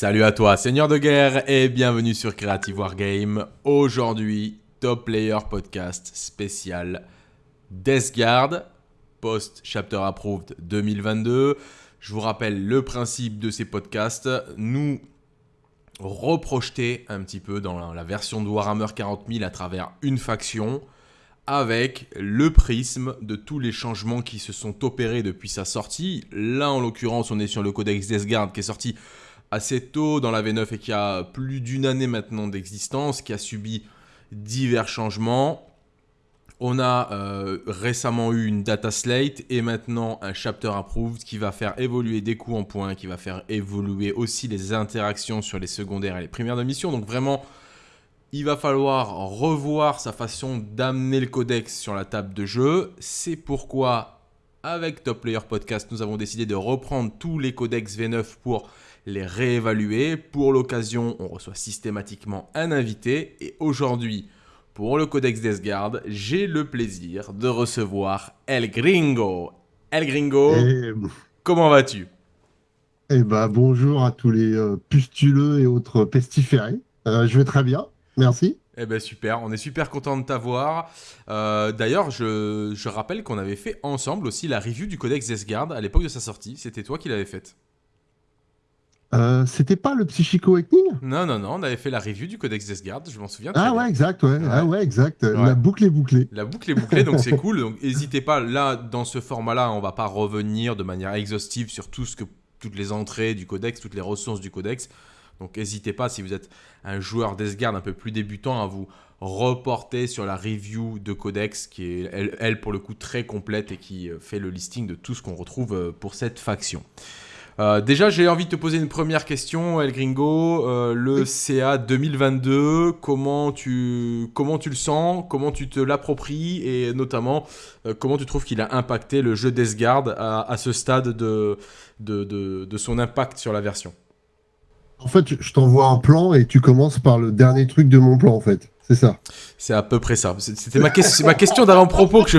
Salut à toi, Seigneur de guerre, et bienvenue sur Creative Wargame. Aujourd'hui, Top Player Podcast spécial Death Guard, post-chapter approved 2022. Je vous rappelle le principe de ces podcasts. Nous reprojeter un petit peu dans la version de Warhammer 40 000 à travers une faction avec le prisme de tous les changements qui se sont opérés depuis sa sortie. Là, en l'occurrence, on est sur le Codex Death Guard qui est sorti assez tôt dans la V9 et qui a plus d'une année maintenant d'existence, qui a subi divers changements. On a euh, récemment eu une data slate et maintenant un chapter approved qui va faire évoluer des coups en points, qui va faire évoluer aussi les interactions sur les secondaires et les primaires de mission. Donc vraiment, il va falloir revoir sa façon d'amener le codex sur la table de jeu. C'est pourquoi, avec Top Player Podcast, nous avons décidé de reprendre tous les codex V9 pour les réévaluer. Pour l'occasion, on reçoit systématiquement un invité. Et aujourd'hui, pour le Codex Guard, j'ai le plaisir de recevoir El Gringo. El Gringo, eh, comment vas-tu? Eh ben, bonjour à tous les euh, pustuleux et autres pestiférés. Euh, je vais très bien, merci. Eh ben super, on est super content de t'avoir. Euh, d'ailleurs, je, je, rappelle qu'on avait fait ensemble aussi la review du Codex Guard à l'époque de sa sortie. C'était toi qui l'avais faite. Euh, c'était pas le Psychico Awakening Non, non, non, on avait fait la review du Codex Desgard, je m'en souviens. Ah ouais, exact, ouais. Ah ouais, exact. La boucle est bouclée. La boucle est bouclée, donc c'est cool. Donc n'hésitez pas, là, dans ce format-là, on va pas revenir de manière exhaustive sur tout ce que, toutes les entrées du Codex, toutes les ressources du Codex. Donc n'hésitez pas, si vous êtes un joueur Desgard un peu plus débutant, à vous reporter sur la review de Codex, qui est, elle, elle, pour le coup, très complète et qui euh, fait le listing de tout ce qu'on retrouve euh, pour cette faction. Euh, déjà, j'ai envie de te poser une première question, El Gringo. Euh, le CA 2022, comment tu, comment tu le sens? Comment tu te l'appropries? Et notamment, euh, comment tu trouves qu'il a impacté le jeu d'Esgard à, à ce stade de, de, de, son impact sur la version? En fait, je t'envoie un plan et tu commences par le dernier truc de mon plan, en fait. C'est ça. C'est à peu près ça. C'était ma, ma, question d'avant-propos que je.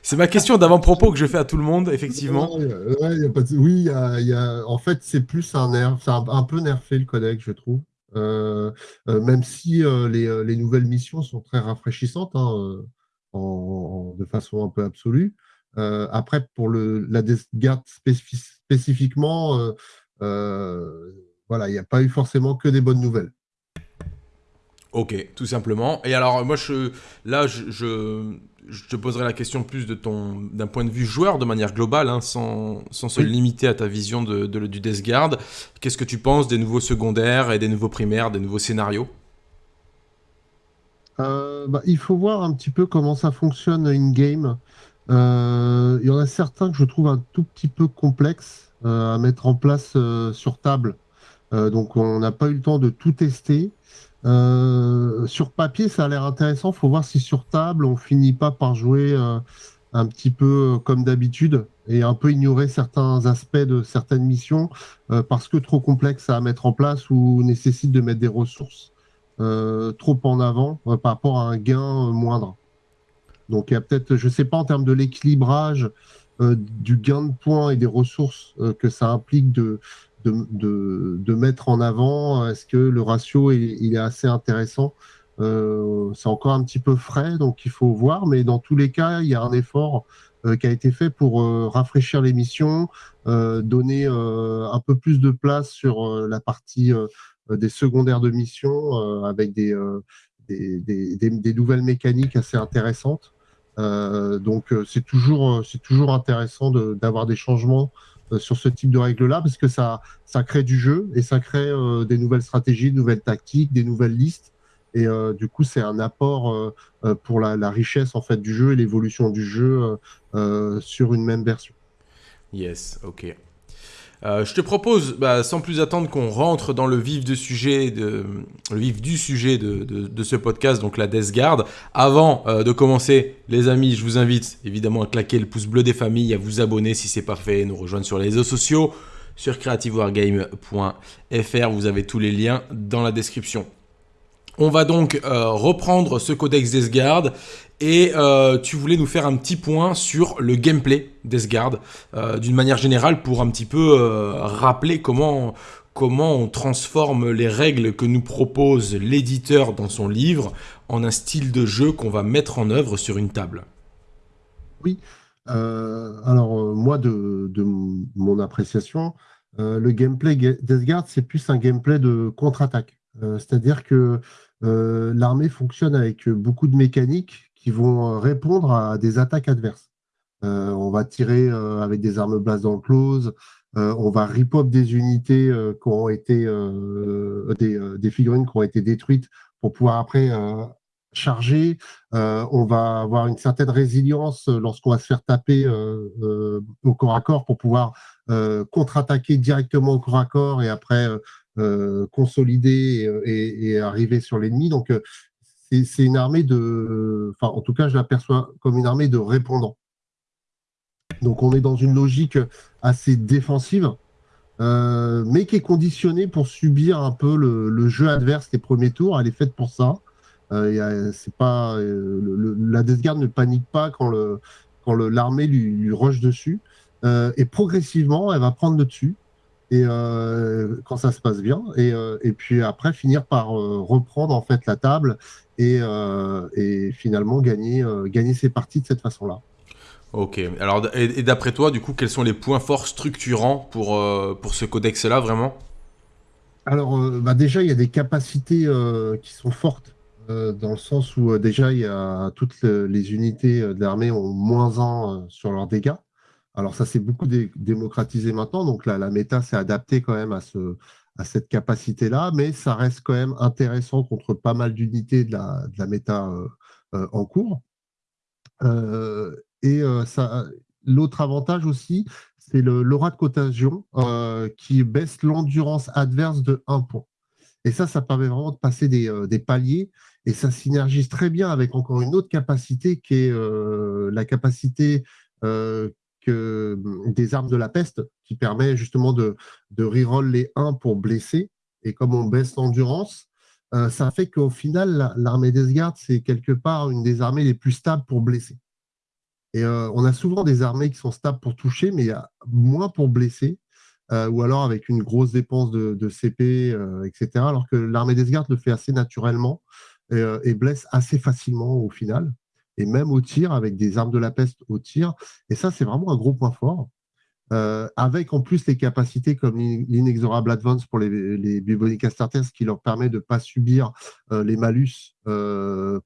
C'est ma question d'avant-propos que je fais à tout le monde, effectivement. Oui, y a, en fait, c'est plus un nerf, c'est un, peu nerfé le codex, je trouve. Euh, euh, même si euh, les, les, nouvelles missions sont très rafraîchissantes, hein, en, de façon un peu absolue. après, pour le, la garde spécifiquement, voilà, il n'y a pas eu forcément que des bonnes nouvelles. Ok, tout simplement. Et alors, moi, je, là, je, je, te poserai la question plus de ton, d'un point de vue joueur, de manière globale, hein, sans, sans, se limiter à ta vision de, du Death Guard. Qu'est-ce que tu penses des nouveaux secondaires et des nouveaux primaires, des nouveaux scénarios? Euh, bah, Il faut voir un petit peu comment ça fonctionne in-game. Euh, il y en a certains que je trouve un tout petit peu complexes euh, à mettre en place sur table. donc, on n'a pas eu le temps de tout tester. Euh, sur papier, ça a l'air intéressant. Faut voir si sur table, on finit pas par jouer euh, un petit peu euh, comme d'habitude et un peu ignorer certains aspects de certaines missions parce que trop complexe à mettre en place ou nécessite de mettre des ressources trop en avant par rapport à un gain moindre. Donc il y a peut-être, je sais pas en termes de l'équilibrage du gain de points et des ressources que ça implique de de, mettre en avant Est-ce que le ratio il est assez intéressant? Euh, C'est encore un petit peu frais, donc il faut voir. Mais dans tous les cas, il y a un effort euh, qui a été fait pour euh, rafraîchir l'émission, donner un peu plus de place sur la partie des secondaires de mission avec des, des, nouvelles mécaniques assez intéressantes. donc c'est toujours, c'est toujours intéressant d'avoir des changements euh, sur ce type de règles-là, parce que ça, ça crée du jeu et ça crée euh, des nouvelles stratégies, de nouvelles tactiques, des nouvelles listes. Et euh, du coup, c'est un apport pour la, richesse en fait du jeu et l'évolution du jeu sur une même version. Yes, ok. Euh, je te propose, bah, sans plus attendre, qu'on rentre dans le vif, du sujet de, ce podcast, donc la Death Guard. Avant euh, de commencer, les amis, je vous invite évidemment à claquer le pouce bleu des familles, à vous abonner si c'est pas fait, nous rejoindre sur les réseaux sociaux, sur creativewargame.fr. Vous avez tous les liens dans la description. On va donc euh, reprendre ce codex Desgard et euh, tu voulais nous faire un petit point sur le gameplay Desgard euh, d'une manière générale pour un petit peu rappeler comment, on transforme les règles que nous propose l'éditeur dans son livre en un style de jeu qu'on va mettre en œuvre sur une table. Oui, alors moi, de, mon appréciation, le gameplay Death c'est plus un gameplay de contre-attaque. C'est-à-dire que l'armée fonctionne avec beaucoup de mécaniques qui vont répondre à des attaques adverses. on va tirer avec des armes blast dans le close, on va rip des unités qui ont été des, figurines qui ont été détruites pour pouvoir après chargé, euh, on va avoir une certaine résilience euh, lorsqu'on va se faire taper euh, au corps à corps pour pouvoir contre-attaquer directement au corps à corps et après consolider et, arriver sur l'ennemi. Donc, c'est une armée de... Enfin, en tout cas, je l'aperçois comme une armée de répondants. Donc, on est dans une logique assez défensive, mais qui est conditionnée pour subir un peu le, jeu adverse les premiers tours. Elle est faite pour ça. Euh, c'est pas, euh, la Death Guard ne panique pas quand le quand l'armée lui, lui rush dessus. Euh, et progressivement, elle va prendre le dessus. Et quand ça se passe bien, et, et puis après finir par reprendre en fait la table et, et finalement gagner, gagner ses parties de cette façon-là. Ok. Alors, et, d'après toi, du coup, quels sont les points forts structurants pour, pour ce codex-là, vraiment? Alors, bah déjà, il y a des capacités qui sont fortes euh, dans le sens où euh, déjà, il y a toutes les unités euh, de l'armée ont moins 1 sur leurs dégâts. Alors ça, c'est beaucoup démocratisé maintenant, donc la, méta s'est adaptée quand même à, ce, à cette capacité-là, mais ça reste quand même intéressant contre pas mal d'unités de la, de la méta en cours. et l'autre avantage aussi, c'est l'aura de contagion qui baisse l'endurance adverse de 1 point. Et ça, ça permet vraiment de passer des, paliers et ça synergise très bien avec encore une autre capacité qui est euh, la capacité euh, que, des armes de la peste, qui permet justement de, de reroll les 1 pour blesser. Et comme on baisse l'endurance, euh, ça fait qu'au final, l'armée des gardes, c'est quelque part une des armées les plus stables pour blesser. Et on a souvent des armées qui sont stables pour toucher, mais moins pour blesser. ou alors avec une grosse dépense de, CP, etc. Alors que l'armée des gardes le fait assez naturellement. Euh, et, blesse assez facilement au final, et même au tir, avec des armes de la peste au tir. Et ça, c'est vraiment un gros point fort. Euh, avec en plus les capacités comme l'inexorable advance pour les, les Bubonic Astartes qui leur permet de ne pas subir euh, les malus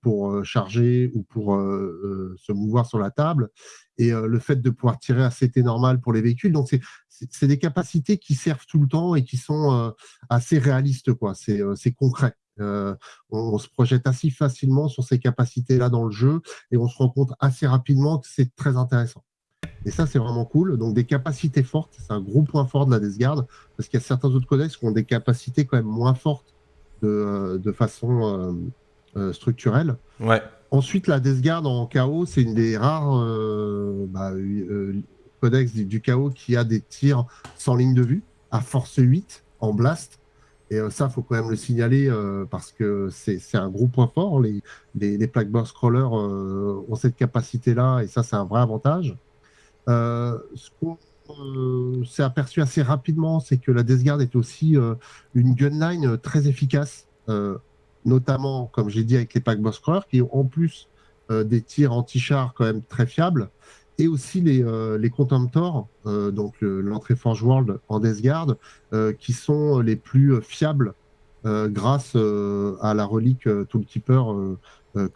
pour charger ou pour se mouvoir sur la table, et le fait de pouvoir tirer à CT normal pour les véhicules. Donc, c'est des capacités qui servent tout le temps et qui sont assez réalistes. quoi. C'est concret. Euh, on, se projette assez facilement sur ces capacités-là dans le jeu et on se rend compte assez rapidement que c'est très intéressant. Et ça, c'est vraiment cool. Donc, des capacités fortes, c'est un gros point fort de la Death Guard parce qu'il y a certains autres codex qui ont des capacités quand même moins fortes de, euh, façon euh, structurelle. Ouais. Ensuite, la Death Guard en chaos, c'est une des rares bah, codex du, du chaos qui a des tirs sans ligne de vue à force 8 en blast et euh, ça, il faut quand même le signaler euh, parce que c'est un gros point fort. Les, les, les scrollers euh, ont cette capacité-là et ça, c'est un vrai avantage. ce qu'on s'est aperçu assez rapidement, c'est que la Death Guard est aussi une gunline très efficace, notamment, comme j'ai dit, avec les packbox scrollers qui ont en plus des tirs anti-char quand même très fiables et aussi les, euh, les Contemptors, euh, donc l'entrée Forge World en Death Guard, euh, qui sont les plus fiables grâce à la relique Toolkeeper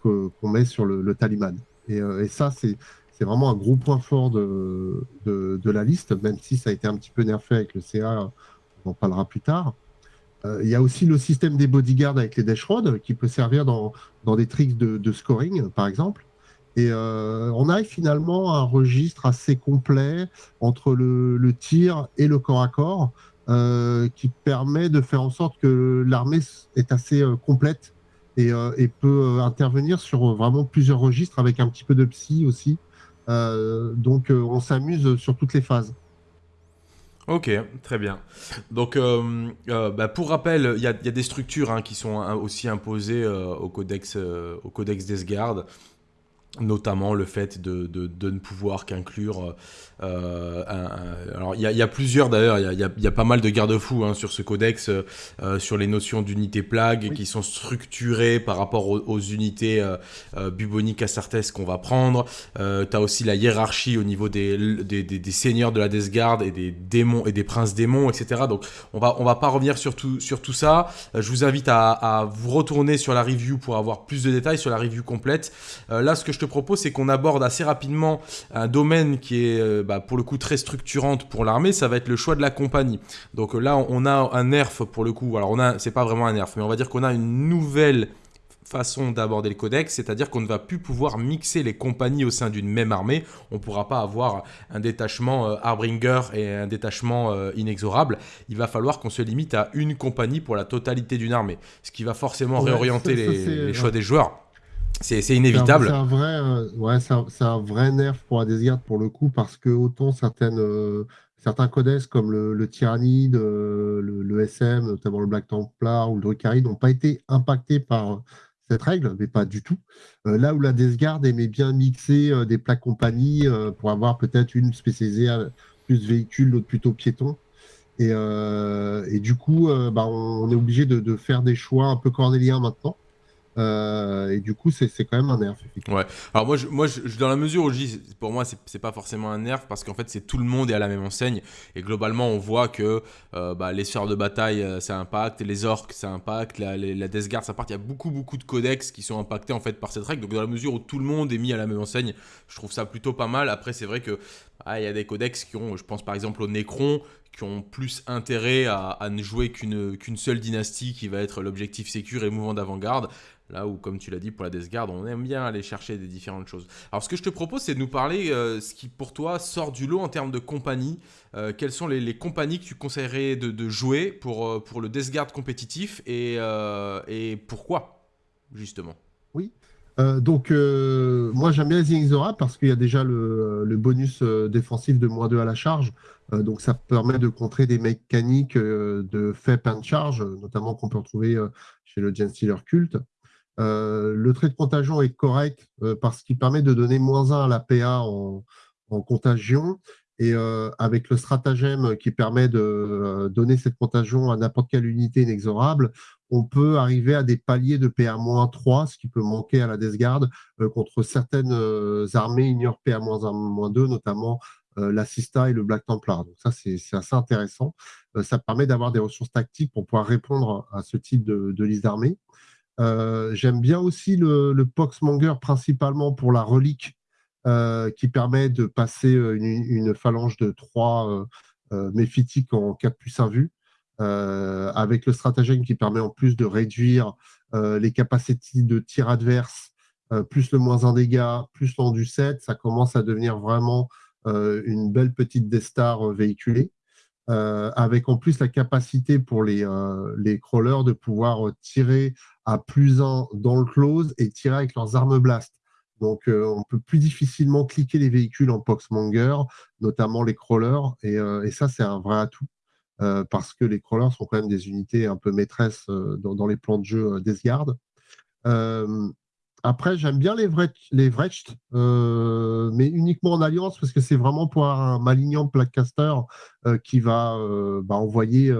qu'on met sur le, Taliban. Et, ça, c'est vraiment un gros point fort de, de, la liste, même si ça a été un petit peu nerfé avec le CA, on en parlera plus tard. Il y a aussi le système des bodyguards avec les Dash Rods qui peut servir dans, dans des tricks de, de, scoring, par exemple. Et euh, on a finalement un registre assez complet entre le, tir et le corps à corps euh, qui permet de faire en sorte que l'armée est assez euh, complète et, peut intervenir sur vraiment plusieurs registres avec un petit peu de psy aussi. donc on s'amuse sur toutes les phases. Ok, très bien. Donc, bah, pour rappel, il y, a des structures hein, qui sont aussi imposées au codex, au codex des gardes. Notamment le fait de, de, ne pouvoir qu'inclure euh, alors il y, a plusieurs d'ailleurs, il y, a, pas mal de garde-fous hein, sur ce codex, euh, sur les notions d'unité plague qui sont structurées par rapport aux, unités euh, buboniques astartes qu'on va prendre. tu as aussi la hiérarchie au niveau des, des, seigneurs de la Death Guard et des démons et des princes démons, etc. Donc on va, on va pas revenir sur tout, sur tout ça. je vous invite à, à, vous retourner sur la review pour avoir plus de détails sur la review complète. là ce que je te propose c'est qu'on aborde assez rapidement un domaine qui est bah, pour le coup très structurante pour l'armée, ça va être le choix de la compagnie. Donc là, on a un nerf pour le coup. Alors on a, c'est pas vraiment un nerf, mais on va dire qu'on a une nouvelle façon d'aborder le codex, c'est-à-dire qu'on ne va plus pouvoir mixer les compagnies au sein d'une même armée. On ne pourra pas avoir un détachement euh, Harbinger et un détachement euh, inexorable. Il va falloir qu'on se limite à une compagnie pour la totalité d'une armée, ce qui va forcément réorienter les, choix des joueurs. C'est inévitable. C'est un, vrai, euh, ouais, c'est un, vrai nerf pour Adesgard pour le coup, parce que autant certaines, euh, certains codex comme le, le Tyrannide, euh, le, SM, notamment le Black Templar ou le Drukhari, n'ont pas été impactés par cette règle, mais pas du tout. là où la Desgard aimait bien mixer des plaques compagnies pour avoir peut-être une spécialisée à plus véhicule, l'autre plutôt piéton. Et, et du coup, bah, on, est obligé de, de, faire des choix un peu cornéliens maintenant. Euh, et du coup, c'est quand même un nerf. Ouais. Alors moi, je, moi je, dans la mesure où je dis, pour moi, c'est pas forcément un nerf parce qu'en fait, c'est tout le monde est à la même enseigne. Et globalement, on voit que euh, bah, les sphères de bataille, euh, ça impacte, les orques, ça impacte, la, la Death Guard, ça impacte. Il y a beaucoup, beaucoup de codex qui sont impactés en fait par cette règle. Donc dans la mesure où tout le monde est mis à la même enseigne, je trouve ça plutôt pas mal. Après, c'est vrai que ah, y a des codex qui ont, je pense par exemple au Necron, qui ont plus intérêt à, ne jouer qu'une qu'une seule dynastie qui va être l'objectif sécure et mouvement d'avant-garde. Là où, comme tu l'as dit, pour la Death Guard, on aime bien aller chercher des différentes choses. Alors, ce que je te propose, c'est de nous parler euh, ce qui, pour toi, sort du lot en termes de compagnie. Euh, quelles sont les, compagnies que tu conseillerais de, jouer pour, euh, le Death Guard compétitif et, pourquoi, justement? Oui. donc, moi, j'aime bien les parce qu'il y a déjà le, bonus défensif de moins 2 à la charge. donc, ça permet de contrer des mécaniques de fait and charge, notamment qu'on peut retrouver chez le Gen Stealer Cult. Euh, le trait de contagion est correct euh, parce qu'il permet de donner moins 1 à la PA en, contagion. Et euh, avec le stratagème qui permet de donner cette contagion à n'importe quelle unité inexorable, on peut arriver à des paliers de PA-3, ce qui peut manquer à la Death Guard contre certaines armées ignore PA-1, 2, notamment l'Assista et le Black Templar. Donc ça, c'est assez intéressant. ça permet d'avoir des ressources tactiques pour pouvoir répondre à ce type de, de liste d'armées. Euh, j'aime bien aussi le, Poxmonger, principalement pour la relique, euh, qui permet de passer euh, une, phalange de 3 méphitiques en 4 plus 1 vue, avec le stratagème qui permet en plus de réduire les capacités de tir adverse, plus le moins 1 dégâts, plus du 7, ça commence à devenir vraiment une belle petite Destar véhiculée. Euh, avec en plus la capacité pour les, euh, les crawlers de pouvoir tirer à plus 1 dans le close et tirer avec leurs armes blast. Donc, euh, on peut plus difficilement cliquer les véhicules en Poxmonger, notamment les crawlers, et, et ça, c'est un vrai atout. parce que les crawlers sont quand même des unités un peu maîtresses dans, dans, les plans de jeu des gardes. Après, j'aime bien les, Vrecht, euh, mais uniquement en alliance parce que c'est vraiment pour un malignant Placaster euh, qui va euh, bah, envoyer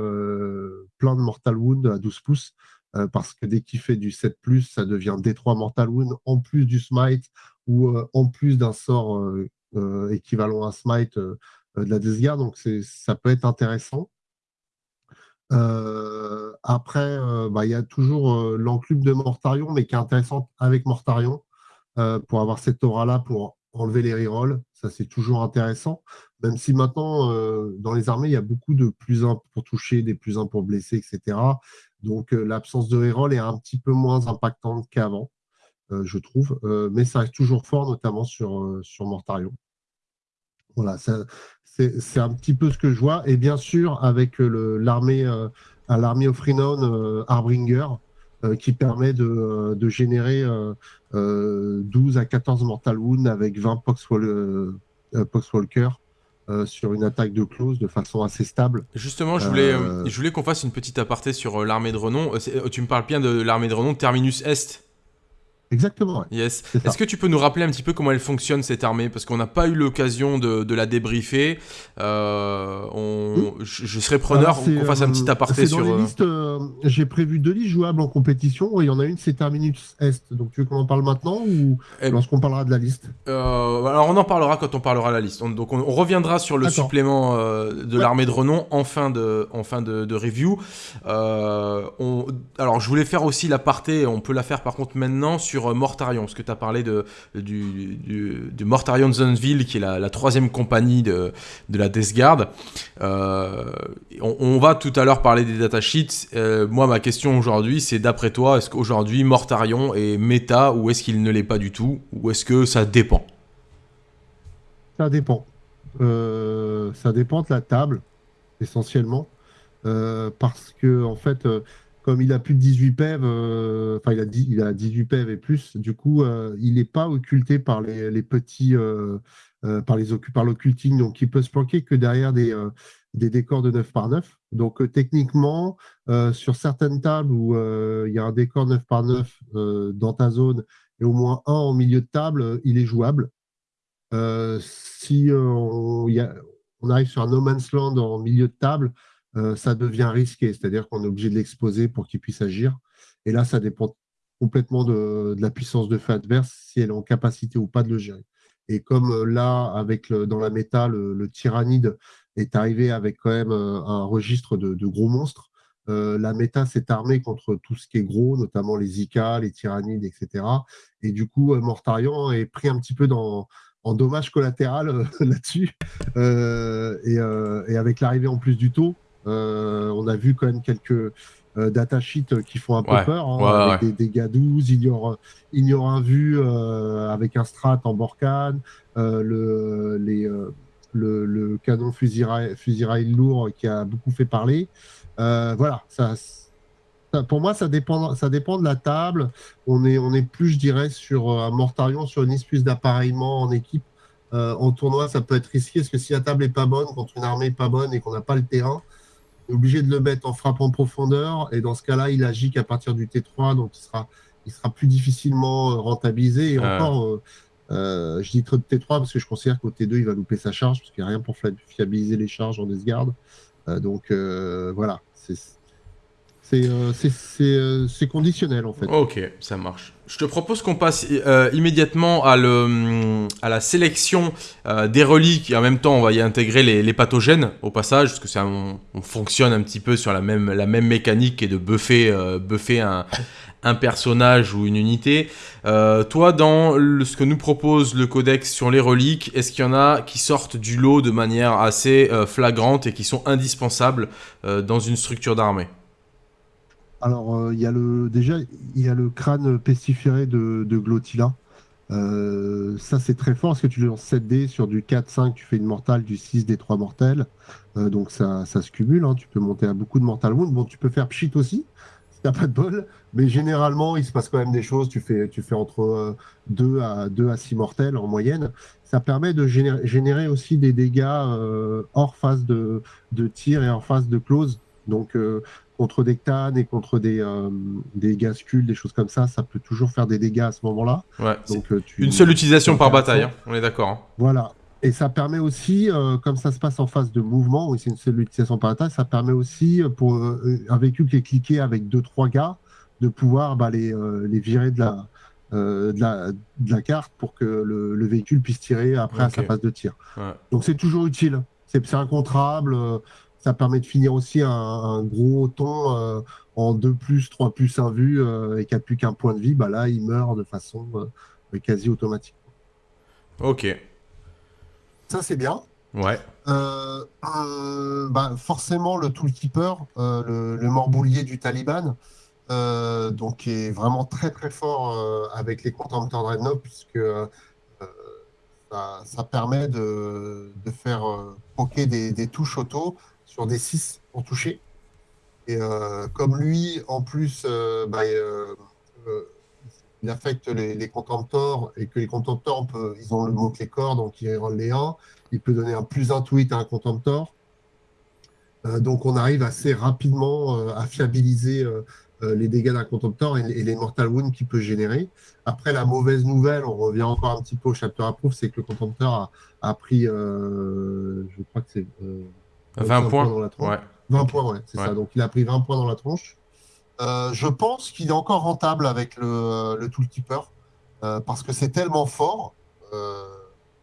plein de Mortal Wound à 12 pouces. parce que dès qu'il fait du 7, ça devient D3 Mortal Wound en plus du Smite ou en plus d'un sort équivalent à Smite de la Death Donc ça peut être intéressant. Euh, après, euh, bah, il y a toujours euh, l'enclume de Mortarion, mais qui est intéressante avec Mortarion pour avoir cette aura-là pour enlever les rerolls. Ça, c'est toujours intéressant. Même si maintenant, dans les armées, il y a beaucoup de plus 1 pour toucher, des plus 1 pour blesser, etc. Donc, l'absence de reroll est un petit peu moins impactante qu'avant, je trouve. mais ça reste toujours fort, notamment sur, sur Mortarion. Voilà, c'est un petit peu ce que je vois. Et bien sûr, avec l'armée euh, à l'armée of Renown euh, Harbinger, euh, qui permet de, générer 12 à 14 Mortal Wound avec 20 Poxwalker. sur une attaque de close de façon assez stable. Justement, je voulais, je voulais qu'on fasse une petite aparté sur l'armée de renom. tu me parles bien de l'armée de renom Terminus Est Exactement. Yes. Est-ce que tu peux nous rappeler un petit peu comment elle fonctionne cette armée? Parce qu'on n'a pas eu l'occasion de, la débriefer. Euh, on... je, serais preneur qu'on fasse un petit aparté sur. Dans les listes, j'ai prévu deux listes jouables en compétition. Il y en a une, c'est Terminus Est. Donc tu veux qu'on en parle maintenant ou eh lorsqu'on parlera de la liste? Alors on en parlera quand on parlera de la liste. donc on, reviendra sur le supplément de l'armée de renom en fin de, en fin de, review. Alors je voulais faire aussi l'aparté, on peut la faire par contre maintenant sur euh, Mortarion, parce que tu as parlé de, du, du, Mortarion Zoneville, qui est la, troisième compagnie de, de la Death Guard. Euh, on, va tout à l'heure parler des datasheets. Euh, moi, ma question aujourd'hui, c'est d'après toi, est-ce qu'aujourd'hui Mortarion est méta ou est-ce qu'il ne l'est pas du tout Ou est-ce que ça dépend? Ça dépend. ça dépend de la table, essentiellement. parce que, en fait, comme il a plus de 18 PEV, euh, il a, il a 18 PEV et plus, du coup, euh, il n'est pas occulté par les, petits, euh, par les l'occulting, donc il peut se planquer que derrière des, décors de 9 par 9. Donc techniquement, sur certaines tables où il y a un décor 9 par 9 dans ta zone et au moins un en milieu de table, il est jouable. si on, arrive sur un No Man's Land en milieu de table, ça devient risqué, c'est-à-dire qu'on est obligé de l'exposer pour qu'il puisse agir. Et là, ça dépend complètement de, la puissance de feu adverse, si elle est en capacité ou pas de le gérer. Et comme euh, là, avec dans la méta, le, tyrannide est arrivé avec quand même euh, un registre de, gros monstres, la méta s'est armée contre tout ce qui est gros, notamment les Ika, les tyrannides, etc. Et du coup, Mortarion est pris un petit peu dans, en dommage collatéral là-dessus. et, avec l'arrivée en plus du taux, euh, on a vu quand même quelques euh, datasheets qui font un peu peur, hein, avec des dégâts 12, ignore, ignore un vu euh, avec un strat en Borkan, le, le, canon fusil rail, lourd qui a beaucoup fait parler. voilà, ça, pour moi, ça dépend, ça dépend de la table. On est, on est plus, je dirais, sur un Mortarion, sur une espèce d'appareillement en équipe. en tournoi, ça peut être risqué parce que si la table est pas bonne, contre une armée pas bonne et qu'on n'a pas le terrain, obligé de le mettre en frappe en profondeur. Et dans ce cas-là, il agit qu'à partir du T3, donc il sera, il sera plus difficilement euh, rentabilisé. Et encore, euh, euh, je dis trop de T3 parce que je considère qu'au T2, il va louper sa charge, parce qu'il n'y a rien pour fiabiliser les charges en Death donc voilà, c'est euh, euh, c'est conditionnel en fait. Ok, ça marche. Je te propose qu'on passe euh, immédiatement à, le, à la sélection des reliques et en même temps on va y intégrer les, pathogènes au passage parce que ça, on, fonctionne un petit peu sur la même, la même mécanique et de buffer, un, personnage ou une unité. toi, dans ce que nous propose le codex sur les reliques, est-ce qu'il y en a qui sortent du lot de manière assez flagrante et qui sont indispensables dans une structure d'armée? Alors, euh, il y a le, déjà, il y a le crâne pestiféré de, de Glotila. Euh, ça, c'est très fort parce que tu lances 7 dés sur du 4-5, tu fais une mortale, du 6 des 3 mortels. Euh, donc, ça, ça se cumule. Hein. Tu peux monter à beaucoup de mortal wound. Bon, tu peux faire pchit aussi, si t'as pas de bol. Mais généralement, il se passe quand même des choses. Tu fais, tu fais entre 2 à, 2 à 6 mortels en moyenne. Ça permet de générer, aussi des dégâts hors phase de, de tir et hors phase de close. Donc, contre des ctanes et contre des, euh, des gascules, des choses comme ça, ça peut toujours faire des dégâts à ce moment-là. Donc, euh, une seule utilisation par bataille, hein, on est d'accord. Hein. Voilà. Et ça permet aussi, euh, comme ça se passe en phase de mouvement, c'est une seule utilisation par bataille, ça permet aussi pour un véhicule qui est cliqué avec 2-3 gars de pouvoir bah, les, les, virer de la, de la, de, la, carte pour que le, véhicule puisse tirer après à sa phase de tir. Donc c'est toujours utile. C'est incontrable ça permet de finir aussi un, gros ton euh, en 2 plus, 3 plus 1 vue euh, et qui n'a plus qu'un point de vie, bah là, il meurt de façon euh, quasi automatique. Ok. Ça, c'est bien. Ouais. bah, forcément, le toolkeeper, le, le, morboulier du Taliban, donc est vraiment très très fort avec les contempteurs Dreadnought, puisque ça, permet de, faire poker des, des touches auto sur des 6 pour toucher. Et euh, comme lui, en plus, euh, bah, euh, il affecte les, les, et que les contemptors, ils ont le mot-clé corps, donc ils rendent les 1. Il peut donner un plus tweet à un contemptor. donc on arrive assez rapidement à fiabiliser les dégâts d'un contemptor et, les mortal wounds qu'il peut générer. Après, la mauvaise nouvelle, on revient encore un petit peu au chapter approve, c'est que le contemptor a, pris, je crois que c'est 20, points. dans la tronche. 20 points, ouais, c'est ça. Donc il a pris 20 points dans la tronche. je pense qu'il est encore rentable avec le, le Toolkeeper parce que c'est tellement fort.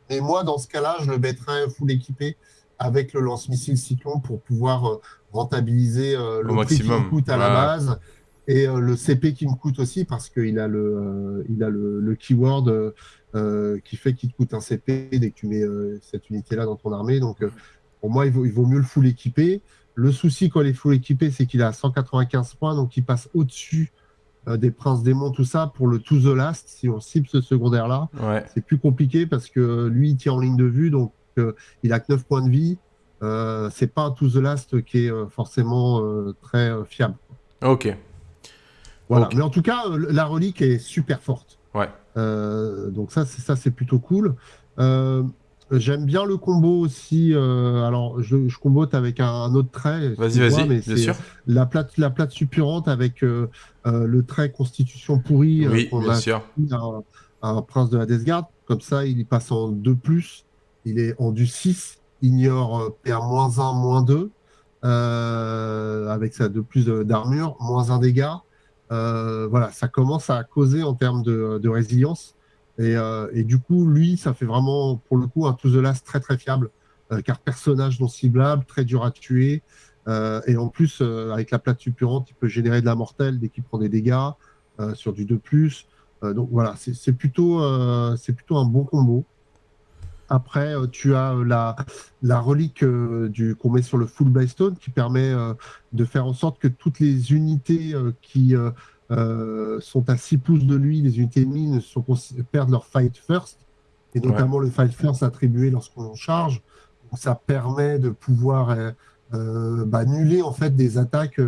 et moi, dans ce cas-là, je le mettrais full équipé avec le lance-missile Cyclone pour pouvoir euh, rentabiliser euh, le prix qui me coûte à la base et euh, le CP qui me coûte aussi parce qu'il a le, il a le, keyword qui fait qu'il te coûte un CP dès que tu mets cette unité-là dans ton armée. Donc, pour moi, il vaut, il vaut mieux le full équipé. Le souci quand il est full équipé, c'est qu'il a 195 points, donc il passe au-dessus des princes démons, tout ça, pour le to the last. Si on cible ce secondaire-là, c'est plus compliqué parce que lui, il tient en ligne de vue, donc il a que 9 points de vie. Euh, c'est pas un To The Last qui est euh, forcément euh, très fiable. Ok. Voilà. Mais en tout cas, la relique est super forte. Ouais. donc ça, c'est ça, c'est plutôt cool. J'aime bien le combo aussi. alors, je, je combote avec un, autre trait. Vas-y, vas-y, bien sûr. La plate, la plate suppurante avec le trait constitution pourri. Oui, bien sûr. Un, prince de la Death Guard. Comme ça, il passe en 2+. Il est en du 6, ignore PA-1, moins 2, euh, avec ça de plus d'armure, moins 1 dégât. Euh, voilà, ça commence à causer en termes de, résilience. Euh, et, du coup, lui, ça fait vraiment, pour le coup, un To The Last très très fiable, car personnage non ciblable, très dur à tuer. et en plus, avec la plate suppurante, il peut générer de la mortelle dès qu'il prend des dégâts sur du 2+. donc voilà, c'est plutôt, plutôt un bon combo. Après, euh, tu as euh, la, relique euh, qu'on met sur le full Stone qui permet de faire en sorte que toutes les unités qui sont à 6 pouces de lui, les unités sont, perdent leur fight first, et notamment le fight first attribué lorsqu'on charge. ça permet de pouvoir bah, annuler en fait des attaques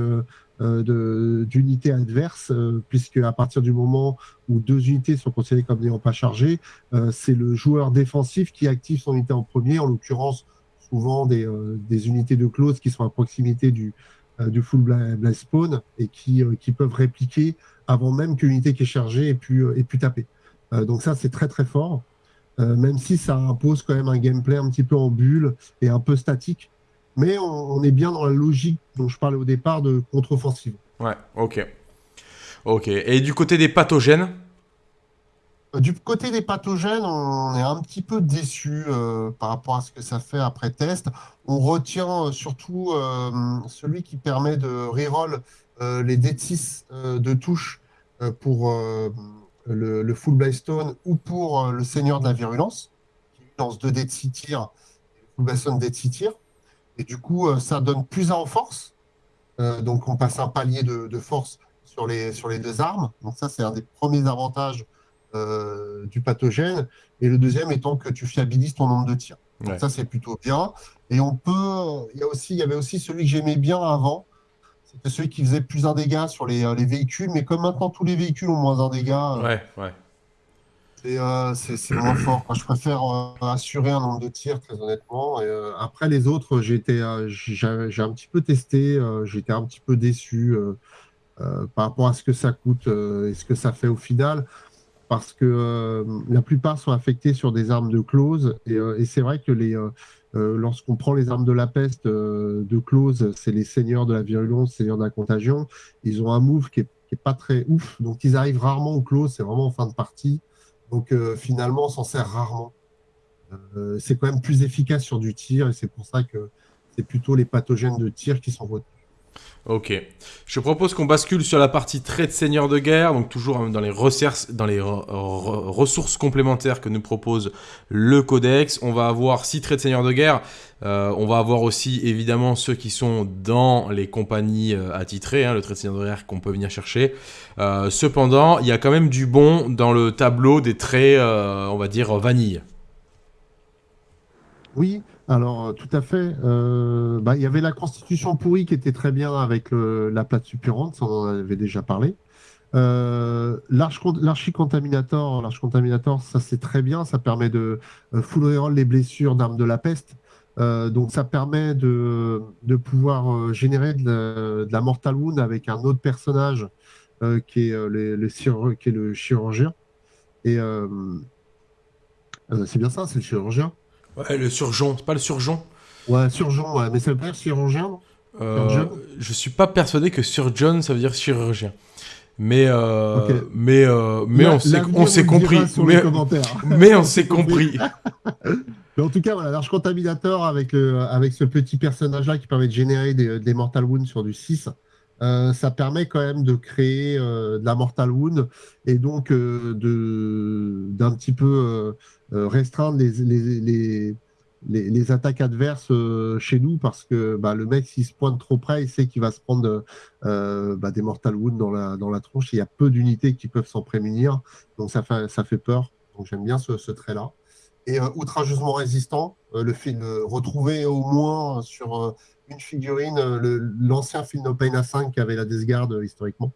euh, d'unités adverses, euh, puisque à partir du moment où deux unités sont considérées comme n'ayant pas chargé, euh, c'est le joueur défensif qui active son unité en premier, en l'occurrence souvent des, des, unités de close qui sont à proximité du, du full blast spawn et qui, qui peuvent répliquer avant même que l'unité qui est chargée ait pu, pu taper. donc ça, c'est très très fort. même si ça impose quand même un gameplay un petit peu en bulle et un peu statique, mais on, est bien dans la logique dont je parlais au départ de contre-offensive. Ouais, ok. Ok. Et du côté des pathogènes euh, Du côté des pathogènes, on est un petit peu déçu euh, par rapport à ce que ça fait après test. On retient euh, surtout celui qui permet de reroll les D6 de touche pour le, Full Blackstone ou pour le Seigneur de la Virulence, qui lance 2 D de 6 tirs, Full Blackstone D de 6 tirs. Et du coup, euh, ça donne plus en force. Euh, donc, on passe un palier de, force sur les, sur les deux armes. Donc, ça, c'est un des premiers avantages euh, du pathogène. Et le deuxième étant que tu fiabilises ton nombre de tirs. Donc, ça, c'est plutôt bien. Et on peut. Il y, a aussi, il y avait aussi celui que j'aimais bien avant. C'était celui qui faisait plus un dégât sur les, les, véhicules. Mais comme maintenant, tous les véhicules ont moins un dégât. Ouais, ouais. Euh, c'est moins fort. je préfère euh, assurer un nombre de tirs, très honnêtement. Et, euh, après, les autres, j'ai un petit peu testé, j'étais un petit peu déçu par rapport à ce que ça coûte et ce que ça fait au final. Parce que la plupart sont affectés sur des armes de close. Et, c'est vrai que les, lorsqu'on prend les armes de la peste de close, c'est les seigneurs de la virulence, seigneurs de la contagion. Ils ont un move qui est, pas très ouf. Donc, ils arrivent rarement au close. C'est vraiment en fin de partie. Donc euh, finalement, on s'en sert rarement. Euh, c'est quand même plus efficace sur du tir et c'est pour ça que c'est plutôt les pathogènes de tir qui sont retenus. Ok. Je propose qu'on bascule sur la partie trait de seigneur de guerre, donc toujours dans les, dans les ressources complémentaires que nous propose le codex. On va avoir six traits de seigneur de guerre. Euh, on va avoir aussi évidemment ceux qui sont dans les compagnies euh, attitrées, hein, le trait de seigneur de guerre qu'on peut venir chercher. Euh, cependant, il y a quand même du bon dans le tableau des traits, on va dire, vanille. Oui, alors, euh, tout à fait. Euh, bah, il y avait la constitution pourrie qui était très bien avec la plate suppurante, ça on en avait déjà parlé. Euh, L'archicontaminator, contaminator, ça c'est très bien, ça permet de full reroll les blessures d'armes de la peste. donc ça permet de, de pouvoir générer de la, Mortal Wound avec un autre personnage qui, est, le, qui est le chirurgien. Et c'est bien ça, c'est le chirurgien. Ouais, le surgeon, c'est pas le surgeon? Ouais, surgeon, ouais, mais ça veut dire chirurgien, euh, Je suis pas persuadé que surgeon, ça veut dire chirurgien. Mais, euh, mais, euh, mais on s'est compris. Mais, mais, on s'est compris. mais en tout cas, voilà, l'arche contaminateur avec, avec ce petit personnage-là qui permet de générer des, des Mortal Wounds sur du 6, ça permet quand même de créer de la Mortal Wound et donc de d'un petit peu restreindre les, les, les attaques adverses euh, chez nous parce que bah, le mec, s'il se pointe trop près, il sait qu'il va se prendre euh, bah, des Mortal Wounds dans la, dans la tronche. il y a peu d'unités qui peuvent s'en prémunir. Donc ça fait, ça fait peur. Donc j'aime bien ce, trait-là. Et euh, outrageusement résistant, le film retrouvé au moins sur une figurine, l'ancien film No Pain A5 qui avait la Death Guard historiquement.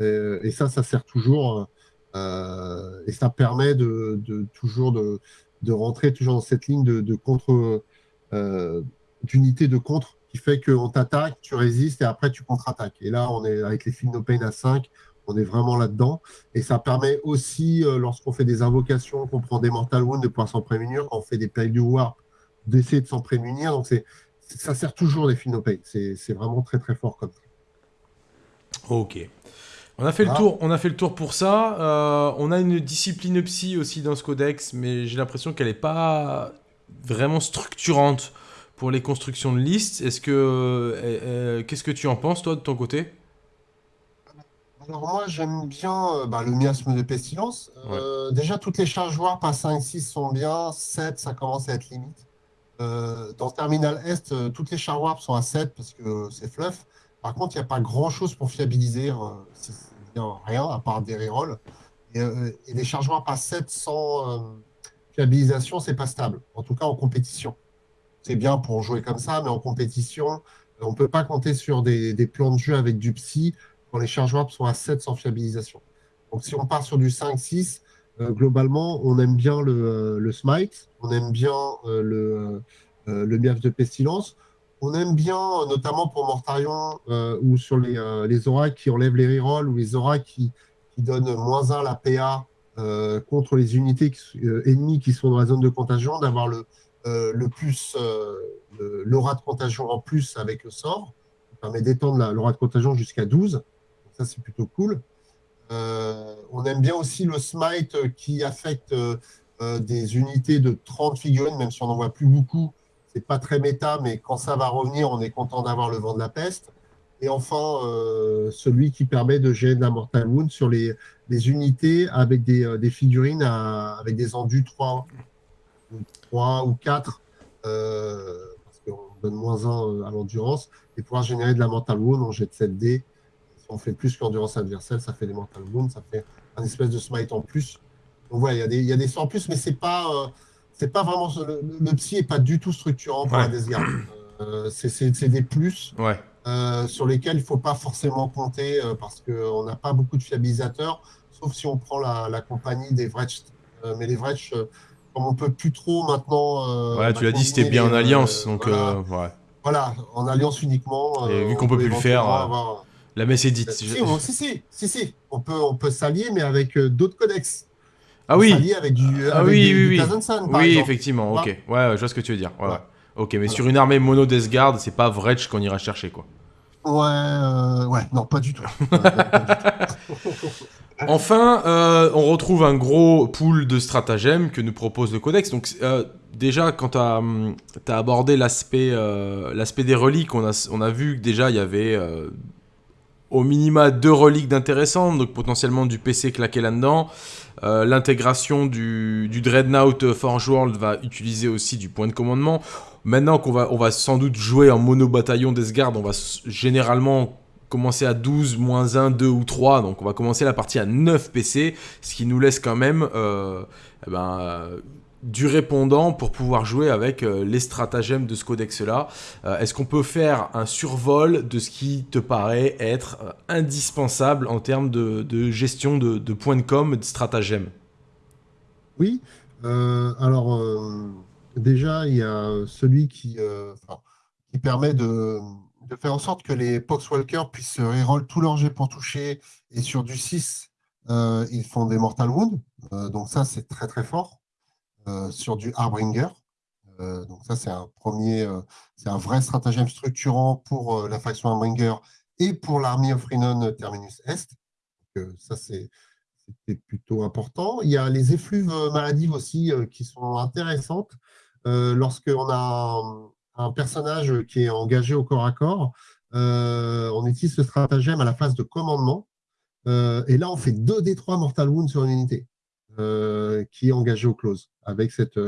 et ça, ça sert toujours. et ça permet de, toujours de, rentrer toujours dans cette ligne de, contre, euh, d'unité de contre qui fait qu'on t'attaque, tu résistes et après tu contre-attaques. Et là, on est avec les films No Pain à 5, on est vraiment là-dedans. Et ça permet aussi, euh, lorsqu'on fait des invocations, qu'on prend des Mortal Wounds, de pouvoir s'en prémunir. Quand on fait des Plagues du Warp, d'essayer de s'en prémunir. Donc, c'est, ça sert toujours No Pain. C'est, vraiment très, très fort comme ça. Ok. On a fait le tour, on a fait le tour pour ça. Euh, on a une discipline psy aussi dans ce codex, mais j'ai l'impression qu'elle n'est pas vraiment structurante pour les constructions de listes. Est-ce que, euh, euh, qu'est-ce que tu en penses toi de ton côté? Alors moi j'aime bien bah, le miasme de pestilence. déjà toutes les charges warp à 5-6 sont bien, 7 ça commence à être limite. Dans Terminal Est, toutes les charges warp sont à 7 parce que c'est fluff. Par contre, il n'y a pas grand chose pour fiabiliser rien à part des rerolls. Et, euh, et les chargements par 7 sans fiabilisation, c'est pas stable. En tout cas, en compétition. C'est bien pour jouer comme ça, mais en compétition, on peut pas compter sur des, plans de jeu avec du psy quand les chargements sont à 7 sans fiabilisation. Donc, si on part sur du 5-6, euh, globalement, on aime bien le, euh, smite, on aime bien le, le miaf de pestilence. On aime bien, notamment pour Mortarion, euh, ou sur les, euh, les auras qui enlèvent les rerolls, ou les auras qui, donnent moins 1 la PA euh, contre les unités ennemies qui sont dans la zone de contagion, d'avoir le, le plus l'aura de contagion en plus avec le sort. Ça permet d'étendre l'aura de contagion jusqu'à 12. ça, c'est plutôt cool. On aime bien aussi le smite qui affecte des unités de 30 figurines, même si on n'en voit plus beaucoup, c'est pas très méta, mais quand ça va revenir, on est content d'avoir le vent de la peste. Et enfin, euh, celui qui permet de gérer de la Mortal Wound sur les, unités avec des, euh, figurines avec des endus 3, 3 ou 4, euh, parce qu'on donne moins 1 à l'endurance, et pouvoir générer de la Mortal Wound, on jette 7D. On fait plus qu'endurance adversaire, ça fait des Mortal Wounds, ça fait un espèce de smite en plus. Donc voilà, il y, a des sorts en plus, mais c'est pas c'est pas vraiment le, psy est pas du tout structurant pour la Death euh, c'est des plus euh, sur lesquels il faut pas forcément compter euh, parce qu'on n'a pas beaucoup de fiabilisateurs, sauf si on prend la, compagnie des Vretch. mais les Vretch, comme on peut plus trop maintenant. ouais, tu l'as dit, c'était bien en alliance, donc voilà. en alliance uniquement. Et vu qu'on peut plus le faire, la messe est dite. Si, si, si, si, on peut, on peut s'allier, mais avec d'autres codex. Ah oui. avec du, ah oui, oui, oui. oui, effectivement. Ok. Ouais, je vois ce que tu veux dire. Ouais, Ok, mais sur une armée mono Death Guard, c'est pas Vretch qu'on ira chercher, quoi. Ouais, euh, ouais, non, pas du tout. enfin, euh, on retrouve un gros pool de stratagèmes que nous propose le codex. Donc, euh, déjà, quand tu as, hum, abordé l'aspect l'aspect des reliques, on a, on a vu que déjà, il y avait au minima deux reliques d'intéressantes, donc potentiellement du PC claqué là-dedans. Euh, l'intégration du, Dreadnought Forge World va utiliser aussi du point de commandement. Maintenant qu'on va, on va sans doute jouer en mono-bataillon Deathguard, on va généralement commencer à 12, moins 1, 2 ou 3. Donc on va commencer la partie à 9 PC, ce qui nous laisse quand même euh, eh ben, du répondant pour pouvoir jouer avec euh, les stratagèmes de ce codex-là. Euh, est-ce qu'on peut faire un survol de ce qui te paraît être euh, indispensable en termes de, gestion de, points de com, de stratagèmes? Oui. alors, déjà, il y a celui qui, permet de, de, faire en sorte que les Poxwalkers puissent reroll tous leurs jets pour toucher. Et sur du 6, ils font des Mortal Wounds. donc ça, c'est très très fort. Sur du Harbinger. donc ça, c'est un premier, c'est un vrai stratagème structurant pour la faction Harbinger et pour l'armée of Rhinon Terminus Est. Donc, ça, c'est plutôt important. Il y a les effluves maladives aussi qui sont intéressantes. Lorsqu'on a un, personnage qui est engagé au corps à corps, on utilise ce stratagème à la phase de commandement. et là, on fait 2 d 3 Mortal Wound sur une unité qui est engagée au close, avec cette,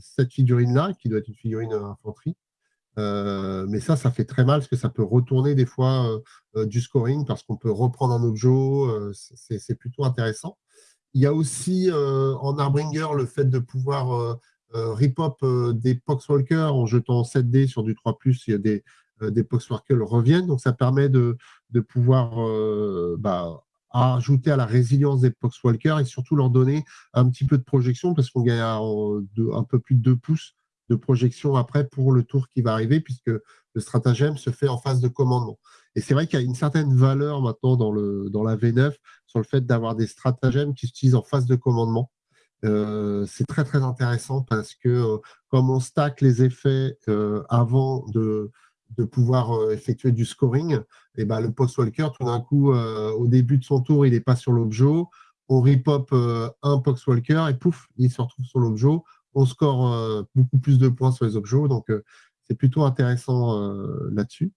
cette figurine-là, qui doit être une figurine infanterie. Euh, mais ça, ça fait très mal parce que ça peut retourner des fois euh, euh, du scoring parce qu'on peut reprendre un objet. c'est plutôt intéressant. Il y a aussi en Arbringer le fait de pouvoir rip-up des Poxwalkers en jetant 7 dés sur du 3+, il y a des, des Poxwalkers reviennent. Donc ça permet de, de pouvoir bah, ajouter à la résilience des Poxwalkers et surtout leur donner un petit peu de projection parce qu'on gagne un peu plus de 2 pouces de projection après pour le tour qui va arriver, puisque le stratagème se fait en phase de commandement. Et c'est vrai qu'il y a une certaine valeur maintenant dans, le, dans la V9 sur le fait d'avoir des stratagèmes qui s'utilisent en phase de commandement. Euh, c'est très très intéressant parce que euh, comme on stack les effets euh, avant de, de pouvoir effectuer du scoring, et eh ben, le Poxwalker, tout d'un coup, au début de son tour, il n'est pas sur l'objet. On ripop un Poxwalker et pouf, il se retrouve sur l'objet on score euh, beaucoup plus de points sur les objets, donc euh, c'est plutôt intéressant euh, là-dessus.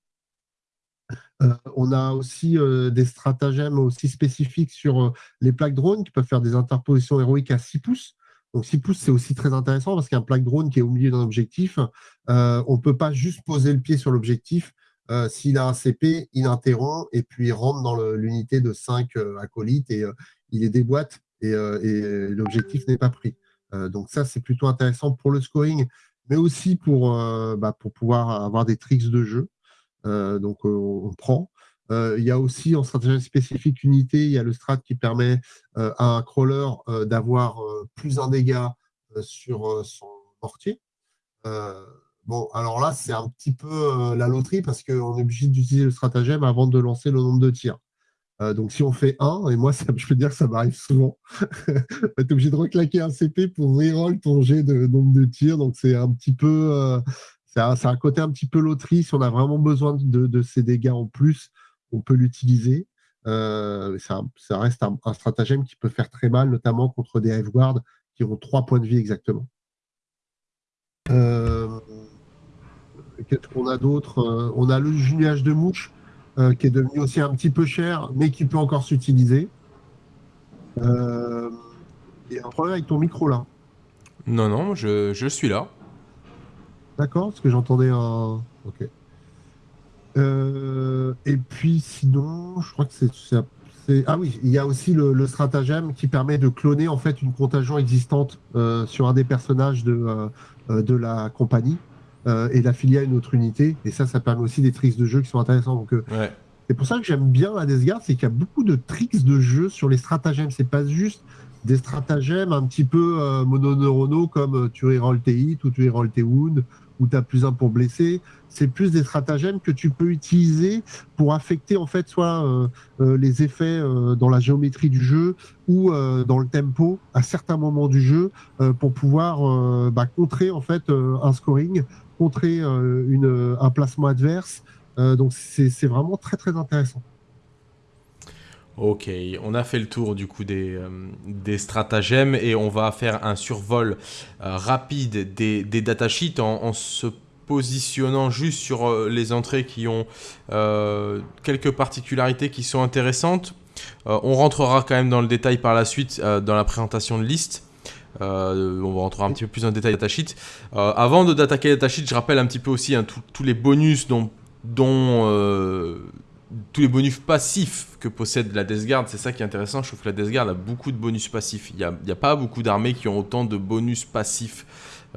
on a aussi des stratagèmes aussi spécifiques sur les plaques drones qui peuvent faire des interpositions héroïques à 6 pouces. Donc 6 pouces, c'est aussi très intéressant parce qu'un plaque drone qui est au milieu d'un objectif, on ne peut pas juste poser le pied sur l'objectif. S'il a un CP, il interrompt et puis il rentre dans l'unité de 5 acolytes et il les déboîte et l'objectif n'est pas pris. Euh, donc ça, c'est plutôt intéressant pour le scoring, mais aussi pour, euh, bah, pouvoir avoir des tricks de jeu. Euh, donc on, prend. Il y a aussi en stratégie spécifique unité, il y a le strat qui permet à un crawler d'avoir plus un dégât sur son mortier. Bon, alors là, c'est un petit peu la loterie parce qu'on est obligé d'utiliser le stratagème avant de lancer le nombre de tirs. Euh, donc, si on fait 1, et moi, je peux dire que ça m'arrive souvent, tu es obligé de reclaquer un CP pour reroll ton jet de nombre de tirs. Donc, c'est un petit peu. Euh, c'est un, côté un petit peu loterie. Si on a vraiment besoin de, ces dégâts en plus, on peut l'utiliser. Euh, ça, reste un, stratagème qui peut faire très mal, notamment contre des Hive Guard qui ont 3 points de vie exactement. Qu'est-ce qu'on a d'autre? On a le nuage de mouche euh, qui est devenu aussi un petit peu cher, mais qui peut encore s'utiliser. Euh, il y a un problème avec ton micro là. Non, non, je, je suis là. D'accord, parce que j'entendais un. Ok. Euh, et puis sinon, je crois que c'est. Ah oui, il y a aussi le, stratagème qui permet de cloner en fait une contagion existante sur un des personnages de, de la compagnie. Euh, et l'affilier à une autre unité. Et ça, ça permet aussi des tricks de jeu qui sont intéressants. Donc, euh, C'est pour ça que j'aime bien Guard, c'est qu'il y a beaucoup de tricks de jeu sur les stratagèmes. C'est pas juste des stratagèmes un petit peu euh, mononeuronaux comme tu reroll tes hits ou tu reroll tes wounds ou tu as plus un pour blesser. C'est plus des stratagèmes que tu peux utiliser pour affecter en fait soit les effets dans la géométrie du jeu ou dans le tempo à certains moments du jeu pour pouvoir bah, contrer en fait un scoring contrer euh, une, un placement adverse. Euh, donc c'est vraiment très très intéressant. Ok, on a fait le tour du coup des, euh, des stratagèmes et on va faire un survol rapide des, des datasheets en, en, se positionnant juste sur les entrées qui ont quelques particularités qui sont intéressantes. on rentrera quand même dans le détail par la suite dans la présentation de liste. Euh, on va rentrer un petit peu plus le détail datasheet. Euh, avant d'attaquer datasheet, je rappelle un petit peu aussi hein, tous les bonus dont, dont euh, tous les bonus passifs que possède la Death Guard. C'est ça qui est intéressant. Je trouve que la Death Guard a beaucoup de bonus passifs. Il n'y a, pas beaucoup d'armées qui ont autant de bonus passifs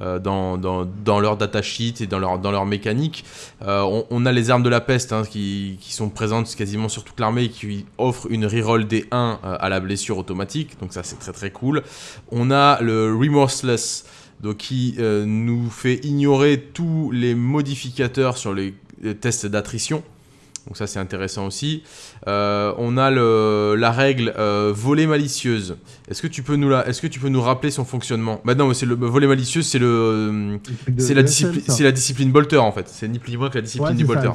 euh, dans, dans, dans, leur datasheet et dans leur, mécanique. Euh, on, a les armes de la peste hein, qui, sont présentes quasiment sur toute l'armée et qui offrent une reroll des 1 euh, à la blessure automatique, donc ça c'est très très cool. On a le Remorseless donc qui nous fait ignorer tous les modificateurs sur les tests d'attrition. Donc ça c'est intéressant aussi. Euh, on a le, la règle euh, voler malicieuse. Est-ce que tu peux nous la, est-ce que tu peux nous rappeler son fonctionnement? Bah non, c'est le malicieuse, c'est le, c'est la discipline, c'est la discipline Bolter en fait. C'est ni plus ni moins que la discipline du Bolter.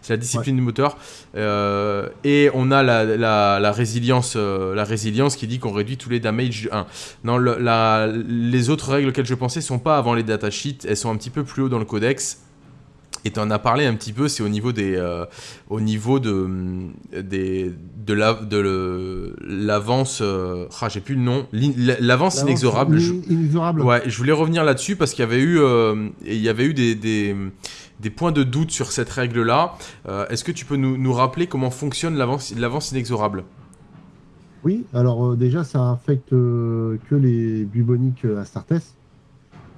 c'est la discipline du moteur. Euh, et on a la, la, la résilience, la résilience qui dit qu'on réduit tous les damages du 1. Non, la, les autres règles auxquelles je pensais sont pas avant les datasheets. Elles sont un petit peu plus haut dans le codex. Et tu en as parlé un petit peu, c'est au niveau des, euh, au niveau de, des, de la, de l'avance, euh, ah, j'ai plus le nom, l'avance inexorable. Inexorable. ouais, je voulais revenir là-dessus parce qu'il y avait eu, euh, il y avait eu des, des, des, points de doute sur cette règle-là. Est-ce que tu peux nous, nous rappeler comment fonctionne l'avance, l'avance inexorable? Oui, alors déjà ça affecte que les buboniques Astartes.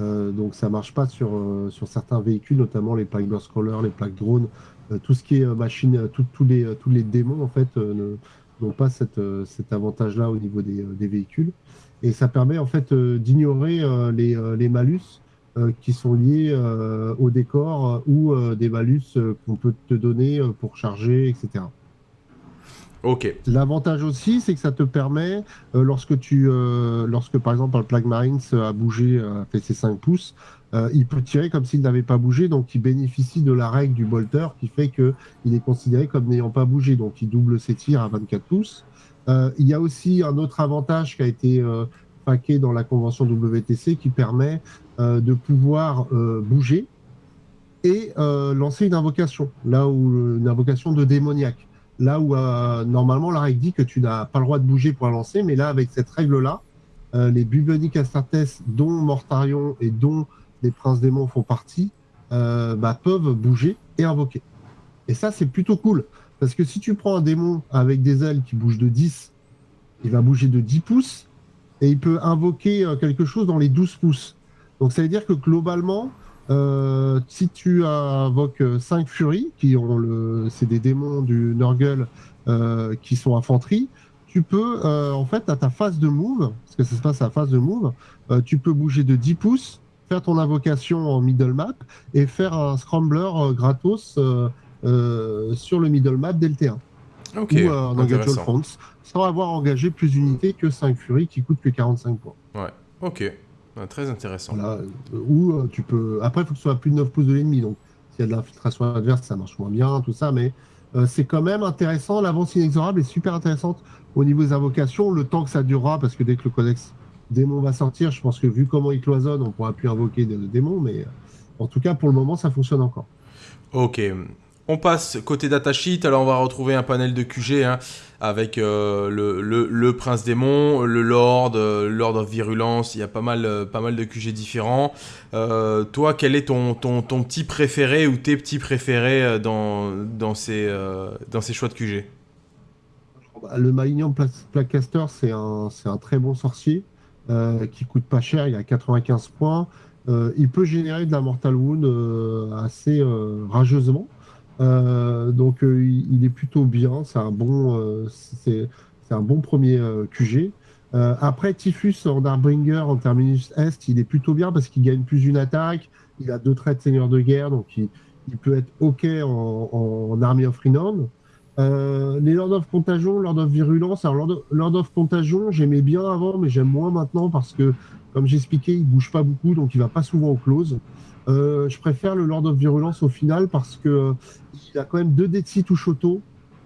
Euh, donc ça marche pas sur, euh, sur certains véhicules, notamment les plaques scroller, les plaques drones, euh, tout ce qui est machine, tous les, les démons en fait n'ont pas cet avantage-là au niveau des, des, véhicules. Et ça permet en fait d'ignorer les, les, malus qui sont liés au décor ou des malus qu'on peut te donner pour charger, etc. Ok. L'avantage aussi, c'est que ça te permet, euh, lorsque tu, euh, lorsque par exemple un Plague Marines a bougé, a fait ses 5 pouces, euh, il peut tirer comme s'il n'avait pas bougé, donc il bénéficie de la règle du bolter qui fait que il est considéré comme n'ayant pas bougé, donc il double ses tirs à 24 pouces. il y a aussi un autre avantage qui a été paqué dans la convention WTC qui permet de pouvoir bouger et lancer une invocation, là où une invocation de démoniaque. Là où euh, normalement la règle dit que tu n'as pas le droit de bouger pour lancer, mais là avec cette règle-là, euh, les Bubonic Astartes, dont Mortarion et dont les Princes Démons font partie, euh, bah, peuvent bouger et invoquer. Et ça c'est plutôt cool, parce que si tu prends un démon avec des ailes qui bougent de 10, il va bouger de 10 pouces, et il peut invoquer quelque chose dans les 12 pouces. Donc ça veut dire que globalement, euh, si tu invoques 5 furies, qui ont le, c'est des démons du Nurgle euh, qui sont infanterie, tu peux, euh, en fait, à ta phase de move, parce que ça se passe à phase de move, tu peux bouger de 10 pouces, faire ton invocation en middle map et faire un scrambler gratos sur le middle map dès le terrain. Ok. Ou un engagement front, sans avoir engagé plus d'unités que 5 furies qui coûtent que 45 points. Ouais, ok très intéressant. Euh, ou euh, tu peux. Après, il faut que ce soit plus de 9 pouces de l'ennemi. Donc, s'il y a de l'infiltration adverse, ça marche moins bien, tout ça. Mais euh, c'est quand même intéressant. L'avance inexorable est super intéressante au niveau des invocations. Le temps que ça durera, parce que dès que le codex démon va sortir, je pense que vu comment il cloisonne, on pourra plus invoquer de démons. Mais en tout cas, pour le moment, ça fonctionne encore. Ok. On passe côté datasheet, alors on va retrouver un panel de QG hein, avec euh, le, prince démon, le lord, euh, lord of virulence, il y a pas mal, euh, pas mal de QG différents. toi, quel est ton, petit préféré ou tes petits préférés dans, ces, choix de QG bah, Le Malignan Placaster, c'est un, un très bon sorcier qui coûte pas cher, il a 95 points. il peut générer de la Mortal Wound assez rageusement. Euh, donc euh, il, est plutôt bien, c'est un bon, euh, c'est un bon premier QG. après Typhus en Darbringer en terminus Est, il est plutôt bien parce qu'il gagne plus d'une attaque, il a deux traits de seigneur de guerre, donc il, peut être OK en, Army of Renown. les Lord of Contagion, Lord of Virulence. Alors, Lord of, Contagion, j'aimais bien avant, mais j'aime moins maintenant parce que, comme j'expliquais, il bouge pas beaucoup, donc il va pas souvent au close. Euh, je préfère le Lord of Virulence au final parce que euh, il a quand même deux d touche auto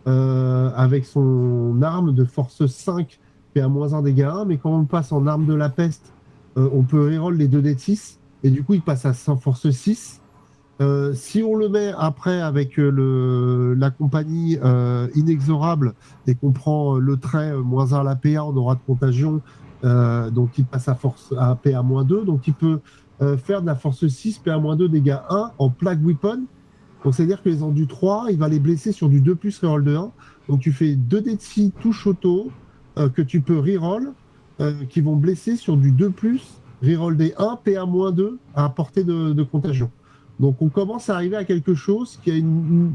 euh, avec son arme de force 5 PA-1 dégâts 1, mais quand on passe en arme de la peste, on peut reroll les 2 d 6 et du coup il passe à 100 force 6. si on le met après avec la compagnie inexorable et qu'on prend le trait moins 1 à la PA, on aura de contagion, donc il passe à force à PA-2, donc il peut euh, faire de la force 6, PA-2, dégâts 1 en plaque weapon. Donc, c'est-à-dire que les endus 3, il va les blesser sur du 2 plus reroll de 1. Donc, tu fais 2 d de 6 touche auto euh, que tu peux reroll euh, qui vont blesser sur du 2 plus reroll des 1, PA-2 à portée de, contagion. Donc, on commence à arriver à quelque chose qui a une,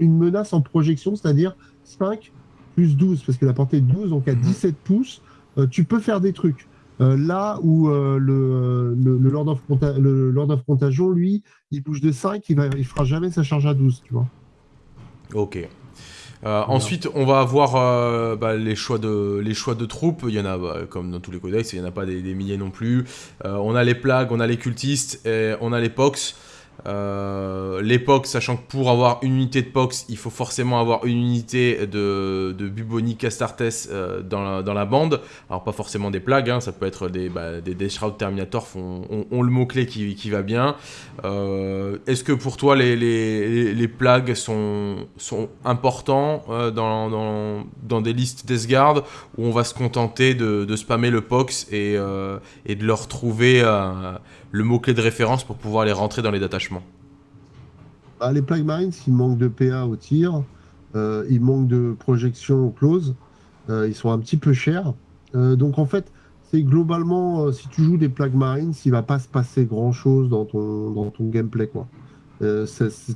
menace en projection, c'est-à-dire 5 plus 12, parce que la portée de 12, donc à 17 pouces, tu peux faire des trucs. Là où le, le, Lord of le Lord of Contagion, lui, il bouge de 5, il, va, il fera jamais sa charge à 12, tu vois. Ok. ensuite, on va avoir bah, les, choix de, les choix de troupes. Il y en a, bah, comme dans tous les codex, il n'y en a pas des, des milliers non plus. on a les plagues, on a les cultistes, et on a les pox. Euh, l'époque, sachant que pour avoir une unité de Pox, il faut forcément avoir une unité de, de Bubonic Astartes euh, dans, la, dans, la, bande. Alors pas forcément des plagues, hein, ça peut être des, bah, des, Shroud Terminator, ont, le mot-clé qui, qui, va bien. Euh, est-ce que pour toi les, les, les plagues sont, sont importants dans, dans, dans, des listes Death où on va se contenter de, de spammer le Pox et, et de leur trouver le mot-clé de référence pour pouvoir les rentrer dans les détachements bah, Les Plague Marines, ils manquent de PA au tir, euh, ils manquent de projection au close, euh, ils sont un petit peu chers. Euh, donc en fait, c'est globalement, si tu joues des Plague Marines, il va pas se passer grand-chose dans ton, dans ton gameplay. Quoi.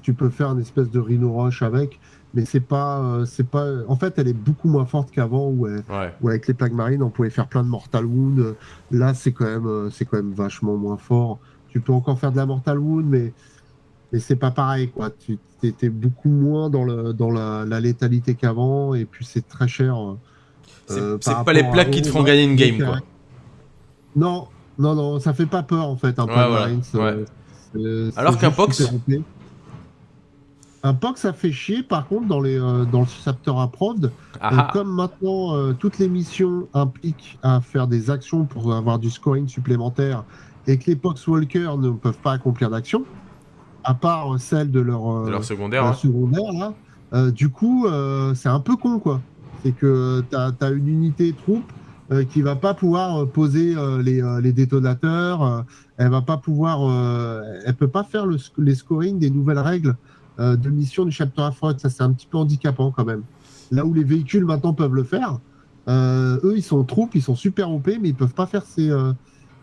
tu peux faire une espèce de Rhino Rush avec, mais c'est pas, c'est pas. En fait, elle est beaucoup moins forte qu'avant où, avec les plaques marines, on pouvait faire plein de Mortal Wound. Là, c'est quand même, c'est quand même vachement moins fort. Tu peux encore faire de la Mortal Wound, mais mais c'est pas pareil, quoi. Tu étais beaucoup moins dans, le, dans la, létalité qu'avant, et puis c'est très cher. Euh, c'est pas les plaques qui te font gagner une game, quoi. Non, non, non, ça fait pas peur, en fait, un peu Alors qu'un Pox un POC, ça fait chier, par contre, dans, les, euh, dans le chapter approved. Ah euh, ah. comme maintenant, toutes les missions impliquent à faire des actions pour avoir du scoring supplémentaire et que les Pox Walkers ne peuvent pas accomplir d'action, à part celle de leur, euh, secondaire, hein. secondaire euh, du coup, euh, c'est un peu con, quoi. C'est que tu as, une unité troupe qui va pas pouvoir poser les, détonateurs, elle va pas pouvoir, elle peut pas faire le, les scoring des nouvelles règles de mission du chapter affront. Ça, c'est un petit peu handicapant quand même. Là où les véhicules maintenant peuvent le faire, eux, ils sont troupes, ils sont super OP, mais ils peuvent pas faire ces.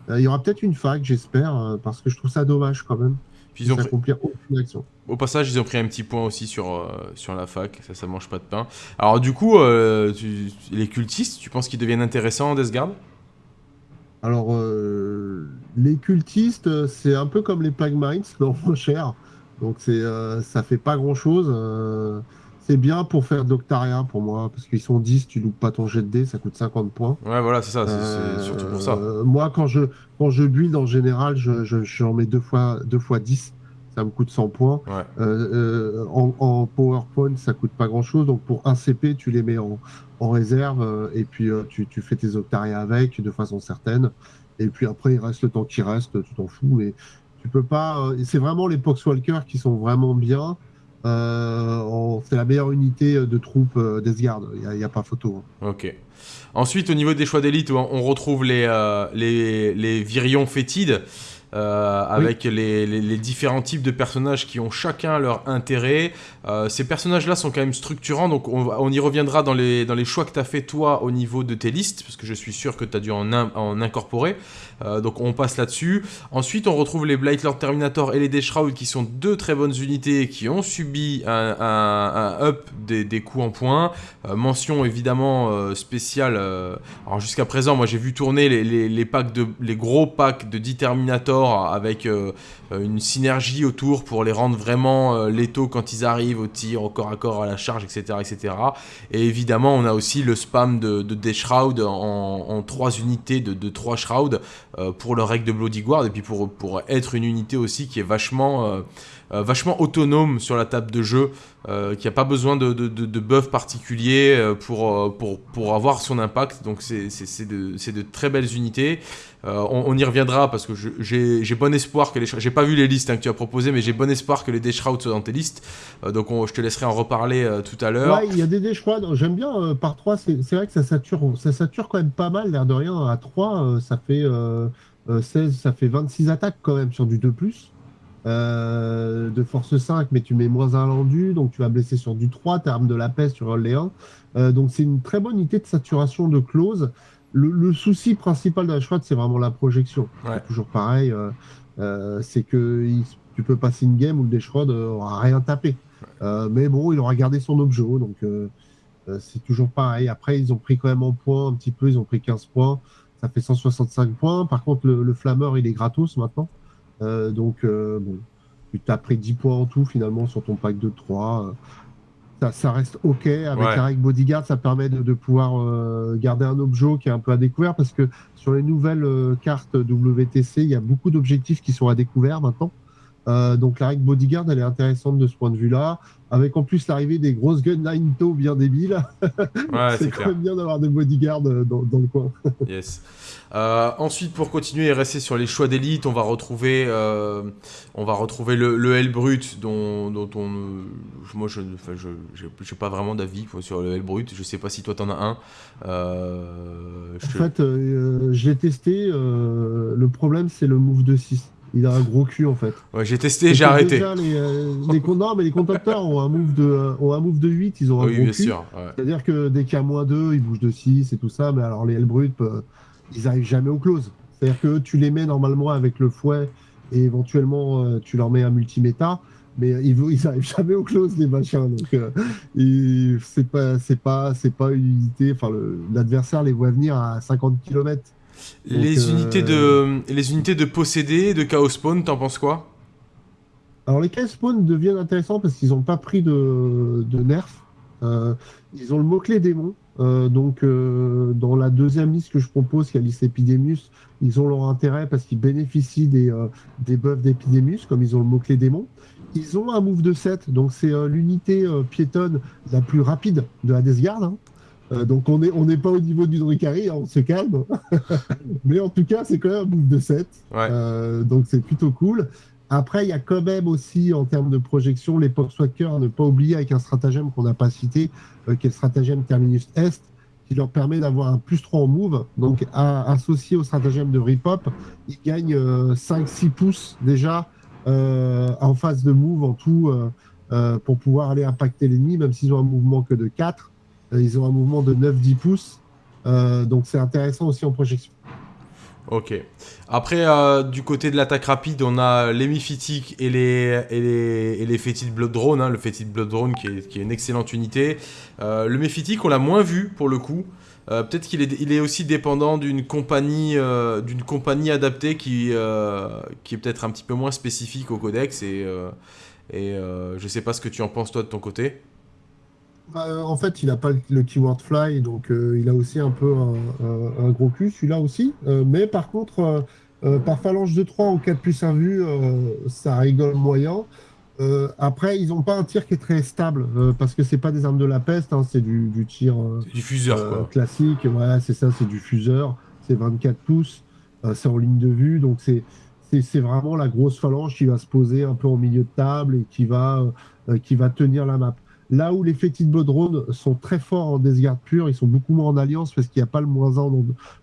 Il y aura peut-être une fac, j'espère, parce que je trouve ça dommage quand même ils ont aucune action. Au passage, ils ont pris un petit point aussi sur, euh, sur la fac, ça, ça mange pas de pain. Alors, du coup, euh, les cultistes, tu penses qu'ils deviennent intéressants en Death Guard Alors, euh, les cultistes, c'est un peu comme les Plague mais moins cher. Donc, c'est ça fait pas grand chose. C'est bien pour faire Doctaria pour moi, parce qu'ils sont 10, tu loupes pas ton jet de dés, ça coûte 50 points. Ouais, voilà, c'est ça, c'est surtout pour ça. Euh, moi, quand je, quand je build en général, j'en je, mets deux fois, deux fois 10, ça me coûte 100 points. Ouais. Euh, euh, en, en, PowerPoint, ça coûte pas grand chose, donc pour un CP, tu les mets en, en réserve, et puis tu, tu, fais tes Octaria avec de façon certaine. Et puis après, il reste le temps qui reste, tu t'en fous, mais tu peux pas. c'est vraiment les Poxwalkers qui sont vraiment bien. Euh, c'est la meilleure unité de troupes euh, d'Esgard, il n'y a, pas photo. Hein. Ok. Ensuite, au niveau des choix d'élite, on retrouve les, euh, les, les virions fétides. Euh, avec les, différents types de personnages qui ont chacun leur intérêt. Euh, ces personnages-là sont quand même structurants, donc on, y reviendra dans les, dans les choix que tu as fait toi au niveau de tes listes, parce que je suis sûr que tu as dû en, en incorporer. Euh, donc on passe là-dessus. Ensuite, on retrouve les Blight Lord Terminator et les Deshroud qui sont deux très bonnes unités qui ont subi un, un, up des, des, coups en points. mention évidemment spéciale. alors jusqu'à présent, moi j'ai vu tourner les, les, les, packs de, les gros packs de 10 Terminator avec euh, une synergie autour pour les rendre vraiment euh, létaux quand ils arrivent au tir, au corps à corps, à la charge, etc. etc. Et évidemment, on a aussi le spam de, de des Shroud en, trois unités de, de 3 Shroud euh, pour le règle de Bloody Guard et puis pour être une unité aussi qui est vachement... vachement autonome sur la table de jeu, qui n'a pas besoin de, de, buff particulier pour, pour, avoir son impact. Donc c'est de, très belles unités. Euh, on, y reviendra parce que j'ai bon espoir que les j'ai pas vu les listes hein, que tu as proposées mais j'ai bon espoir que les Deshroud soient dans tes listes euh, donc je te laisserai en reparler euh, tout à l'heure ouais il y a des Deshroud j'aime bien par 3 c'est vrai que ça sature ça sature quand même pas mal l'air de rien à 3 ça fait 16 ça fait 26 attaques quand même sur du 2 de force 5 mais tu mets moins un lendu donc tu vas blesser sur du 3 t'as arme de la peste sur les 1 donc c'est une très bonne unité de saturation de close le, souci principal de la c'est vraiment la projection. Toujours pareil, euh, euh, c'est que tu peux passer une game où le Deshrod aura rien tapé. Euh, mais bon, il aura gardé son objet, donc c'est toujours pareil. Après, ils ont pris quand même en points un petit peu, ils ont pris 15 points. ça fait 165 points. Par contre, le, flammeur, il est gratos maintenant. Donc, bon, tu t'as pris 10 points en tout finalement sur ton pack de 3. Ça, reste ok. Avec la règle Bodyguard, ça permet de, pouvoir garder un objet qui est un peu à découvert parce que sur les nouvelles cartes WTC, il y a beaucoup d'objectifs qui sont à découvert maintenant. Euh, donc la règle Bodyguard, elle est intéressante de ce point de vue-là, avec en plus l'arrivée des grosses gunline tow bien débiles. c'est quand même bien d'avoir des bodyguards euh, dans, le coin. yes. Euh, ensuite, pour continuer et rester sur les choix d'élite, on va retrouver, on va retrouver le, le L brut, dont, dont on, moi je, je, je, pas vraiment d'avis sur le L brut. Je sais pas si toi t'en as un. en fait, je l'ai testé. le problème, c'est le move de 6 il a un gros cul en fait. Ouais, j'ai testé, j'ai arrêté. Les, euh, les, non, mais les contacteurs ont un move de, euh, ont un move de 8, ils ont un oui, gros bien cul. sûr. C'est-à-dire que dès qu'il y a moins 2, ils bougent de 6 et tout ça, mais alors les L brut, euh, ils arrivent jamais au close. C'est-à-dire que tu les mets normalement avec le fouet et éventuellement tu leur mets un multiméta, mais ils, ils arrivent jamais au close les machins. Donc c'est pas, c'est pas, c'est pas une unité. Enfin, l'adversaire les voit venir à 50 km les, unités de, les unités de posséder, de Chaos Spawn, t'en penses quoi? Alors les Chaos Spawn deviennent intéressants parce qu'ils n'ont pas pris de, nerf. Euh, ils ont le mot-clé démon. Euh, donc euh, dans la deuxième liste que je propose, qui est la liste Epidemius, ils ont leur intérêt parce qu'ils bénéficient des, des buffs d'Epidemius, comme ils ont le mot-clé démon. Ils ont un move de 7, donc c'est l'unité piétonne la plus rapide de la Guard. Hein. Euh, donc on n'est on pas au niveau du Dricari, hein, on se calme. Mais en tout cas, c'est quand même un bouffe de 7. Euh, donc c'est plutôt cool. Après, il y a quand même aussi, en termes de projection, les Poxwalkers à ne pas oublier avec un stratagème qu'on n'a pas cité, euh, qui est le stratagème Terminus Est, qui leur permet d'avoir un plus 3 en move. Donc associé au stratagème de Ripop, ils gagnent 5-6 pouces déjà en phase de move en tout pour pouvoir aller impacter l'ennemi, même s'ils ont un mouvement que de 4. Euh, ils ont un mouvement de 9-10 pouces. Euh, donc c'est intéressant aussi en projection. Ok. Après, euh, du côté de l'attaque rapide, on a les Miphytiques et les, et les, les Blood Drone. Hein, le Fétid Blood Drone qui est, qui est, une excellente unité. le Méphitique, on l'a moins vu pour le coup. Peut-être qu'il est, il est aussi dépendant d'une compagnie, d'une compagnie adaptée qui, qui est peut-être un petit peu moins spécifique au codex. Et, et je sais pas ce que tu en penses toi de ton côté. Bah, euh, en fait, il n'a pas le keyword fly, donc euh, il a aussi un peu un, gros cul, celui-là aussi. Euh, mais par contre, par phalange de 3 ou 4 plus 1 vue, ça rigole moyen. après, ils n'ont pas un tir qui est très stable, parce que c'est pas des armes de la peste, hein, c'est du, du, tir du fuseur, classique. Ouais, c'est ça, c'est du fuseur. C'est 24 pouces, c'est en ligne de vue, donc c'est c'est vraiment la grosse phalange qui va se poser un peu au milieu de table et qui va, qui va tenir la map. Là où les fétides Bodrone sont très forts en Desgarde pure, ils sont beaucoup moins en alliance parce qu'il n'y a pas le moins 1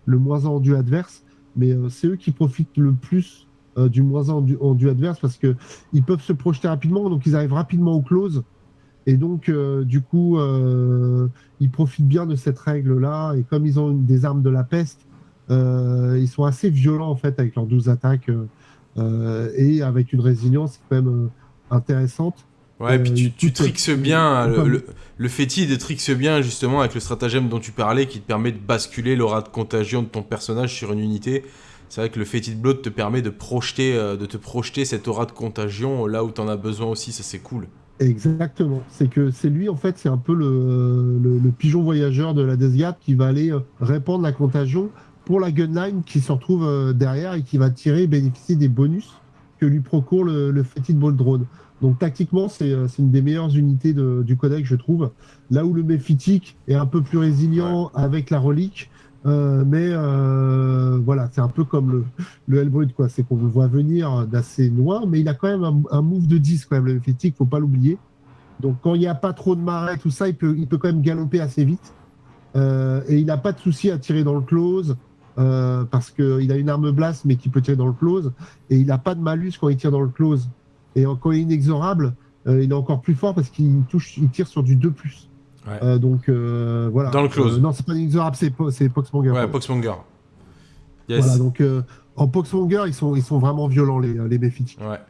le moins en du adverse. Mais euh, c'est eux qui profitent le plus euh, du moins 1 en du, adverse parce qu'ils peuvent se projeter rapidement, donc ils arrivent rapidement au close. Et donc, euh, du coup, ils profitent bien de cette règle-là. Et comme ils ont des armes de la peste, ils sont assez violents en fait avec leurs 12 attaques et avec une résilience quand même intéressante. Ouais, et puis tu, tu trixes bien, le, le, fétide trixe bien justement avec le stratagème dont tu parlais qui te permet de basculer l'aura de contagion de ton personnage sur une unité. C'est vrai que le fétide blood te permet de, projeter, euh, de te projeter cette aura de contagion là où tu en as besoin aussi, ça c'est cool. Exactement, c'est que c'est lui en fait, c'est un peu le, le, pigeon voyageur de la Death qui va aller euh, répandre la contagion pour la gunline qui se retrouve euh, derrière et qui va tirer et bénéficier des bonus que lui procure le, le fétide ball drone. Donc tactiquement, euh, c'est une des meilleures unités du codex, je trouve. Là où le Méphitique est un peu plus résilient avec la relique, euh, mais euh, voilà, c'est un peu comme le, le Hellbrut, quoi. C'est qu'on le voit venir d'assez loin, mais il a quand même un, move de 10, quand même, le Méphitique, faut pas l'oublier. Donc quand il n'y a pas trop de marais, tout ça, il peut, il peut quand même galoper assez vite. et il n'a pas de souci à tirer dans le close. parce qu'il a une arme blast mais qui peut tirer dans le close et il n'a pas de malus quand il tire dans le close et quand il est inexorable, euh, il est encore plus fort parce qu'il touche, il tire sur du 2 euh, donc euh, voilà. Dans le close. non, c'est pas inexorable, c'est, c'est Poxmonger. Ouais, Poxmonger. Yes. Voilà, donc En Poxmonger, ils sont, ils sont vraiment violents, les, les. Ouais.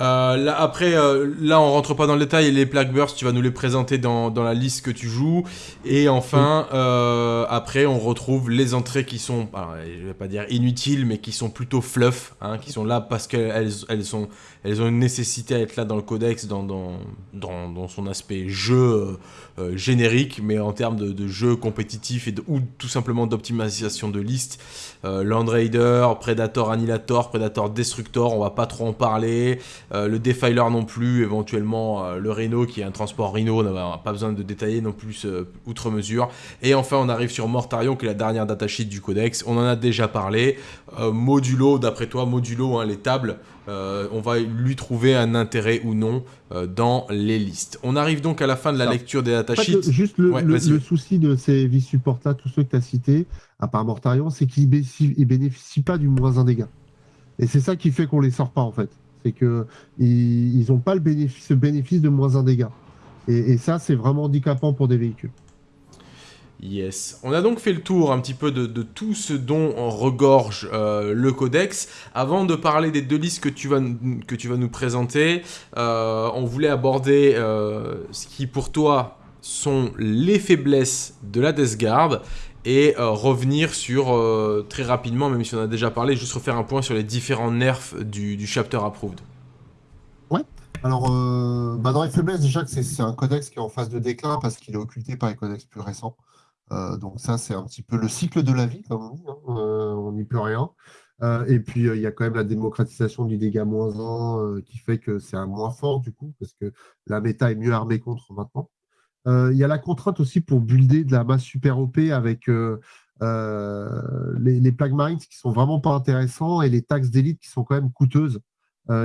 Euh, là, après, euh, là, on rentre pas dans le détail. Les Plague Burst, tu vas nous les présenter dans, dans la liste que tu joues. Et enfin, euh, après, on retrouve les entrées qui sont, alors, je vais pas dire inutiles, mais qui sont plutôt fluff, hein, qui sont là parce qu'elles elles sont, elles ont une nécessité à être là dans le codex, dans, dans, dans, dans son aspect jeu générique, mais en termes de, de jeu compétitif et de, ou tout simplement d'optimisation de liste. Land Raider, Predator Annihilator, Predator Destructor, on va pas trop en parler. Euh, le Defiler non plus, éventuellement euh, le Rhino qui est un transport Rhino, on n'a pas besoin de détailler non plus euh, outre mesure. Et enfin, on arrive sur Mortarion qui est la dernière datasheet du codex. On en a déjà parlé. modulo, d'après toi, modulo, hein, les tables. on va lui trouver un intérêt ou non dans les listes. On arrive donc à la fin de la lecture des datasheets. juste le, le, souci de ces vice supports là, tous ceux que tu as cités, à part Mortarion, c'est qu'ils ne bénéficient pas du moins un dégât. Et c'est ça qui fait qu'on les sort pas en fait c'est que ils n'ont pas le bénéfice, ce bénéfice de moins un dégât. Et, ça, c'est vraiment handicapant pour des véhicules. Yes. On a donc fait le tour un petit peu de, tout ce dont regorge euh, le codex. Avant de parler des deux listes que tu vas, que tu vas nous présenter, euh, on voulait aborder euh, ce qui pour toi sont les faiblesses de la Death Guard et euh, revenir sur, euh, très rapidement, même si on a déjà parlé, juste refaire un point sur les différents nerfs du, chapter approved. Ouais, alors euh, bah dans les faiblesses, déjà que c'est un codex qui est en phase de déclin parce qu'il est occulté par les codex plus récents. donc ça, c'est un petit peu le cycle de la vie, comme on dit, hein. on n'y peut rien. et puis, il y a quand même la démocratisation du dégât moins 1 qui fait que c'est un moins fort du coup, parce que la méta est mieux armée contre maintenant. Euh, il y a la contrainte aussi pour builder de la masse super OP avec euh, euh, les, les Plague Mines qui sont vraiment pas intéressants et les taxes d'élite qui sont quand même coûteuses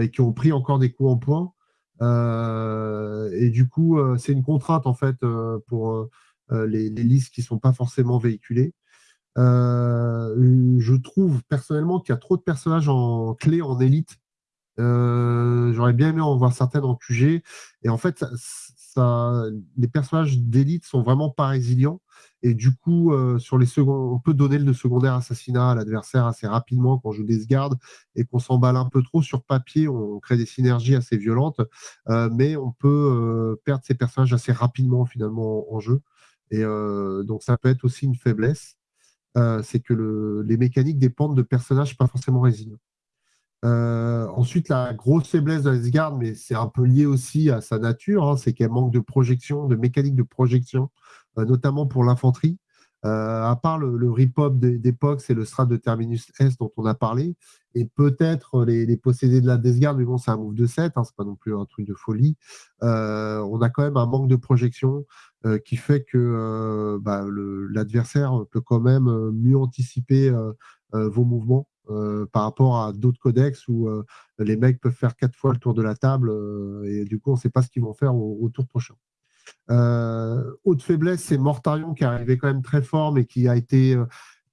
et qui ont pris encore des coups en point. et du coup, c'est une contrainte en fait pour les, listes qui sont pas forcément véhiculées. je trouve personnellement qu'il y a trop de personnages en clé en élite. J'aurais bien aimé en voir certaines en QG. Et en fait, les personnages d'élite sont vraiment pas résilients. Et du coup, euh, sur les secondes, on peut donner le secondaire assassinat à l'adversaire assez rapidement quand on joue des gardes et qu'on s'emballe un peu trop sur papier. On crée des synergies assez violentes, euh, mais on peut euh, perdre ces personnages assez rapidement finalement en, jeu. Et donc, ça peut être aussi une faiblesse. c'est que les mécaniques dépendent de personnages pas forcément résilients. Euh, ensuite, la grosse faiblesse de Asgard, mais c'est un peu lié aussi à sa nature, hein, c'est qu'elle manque de projection, de mécanique de projection, euh, notamment pour l'infanterie. Euh, à part le, rip-hop d'époque, c'est le strat de Terminus S dont on a parlé, et peut-être les, possédés de la Desgard, mais bon, c'est un move de 7, hein, c'est pas non plus un truc de folie. on a quand même un manque de projection qui fait que bah, l'adversaire peut quand même mieux anticiper vos mouvements euh, par rapport à d'autres codex où euh, les mecs peuvent faire quatre fois le tour de la table euh, et du coup on ne sait pas ce qu'ils vont faire au, tour prochain. autre faiblesse, c'est Mortarion qui est arrivé quand même très fort mais qui a été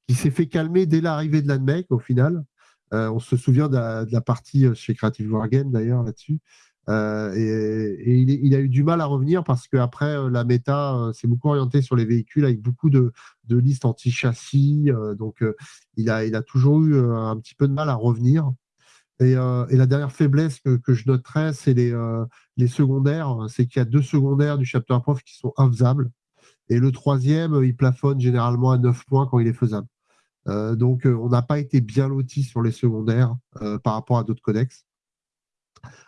qui s'est fait calmer dès l'arrivée de l'ANMEC au final. on se souvient de la, partie chez Creative Wargame d'ailleurs là-dessus. Euh, et, il, a eu du mal à revenir parce qu'après, euh, la méta euh, s'est beaucoup orientée sur les véhicules avec beaucoup de, listes anti-châssis. donc, il, a, il a toujours eu un petit peu de mal à revenir. Et, la dernière faiblesse que, je noterais, c'est les, les secondaires. C'est qu'il y a deux secondaires du chapter prof qui sont infaisables. Et le troisième, il plafonne généralement à 9 points quand il est faisable. donc, on n'a pas été bien loti sur les secondaires par rapport à d'autres codex.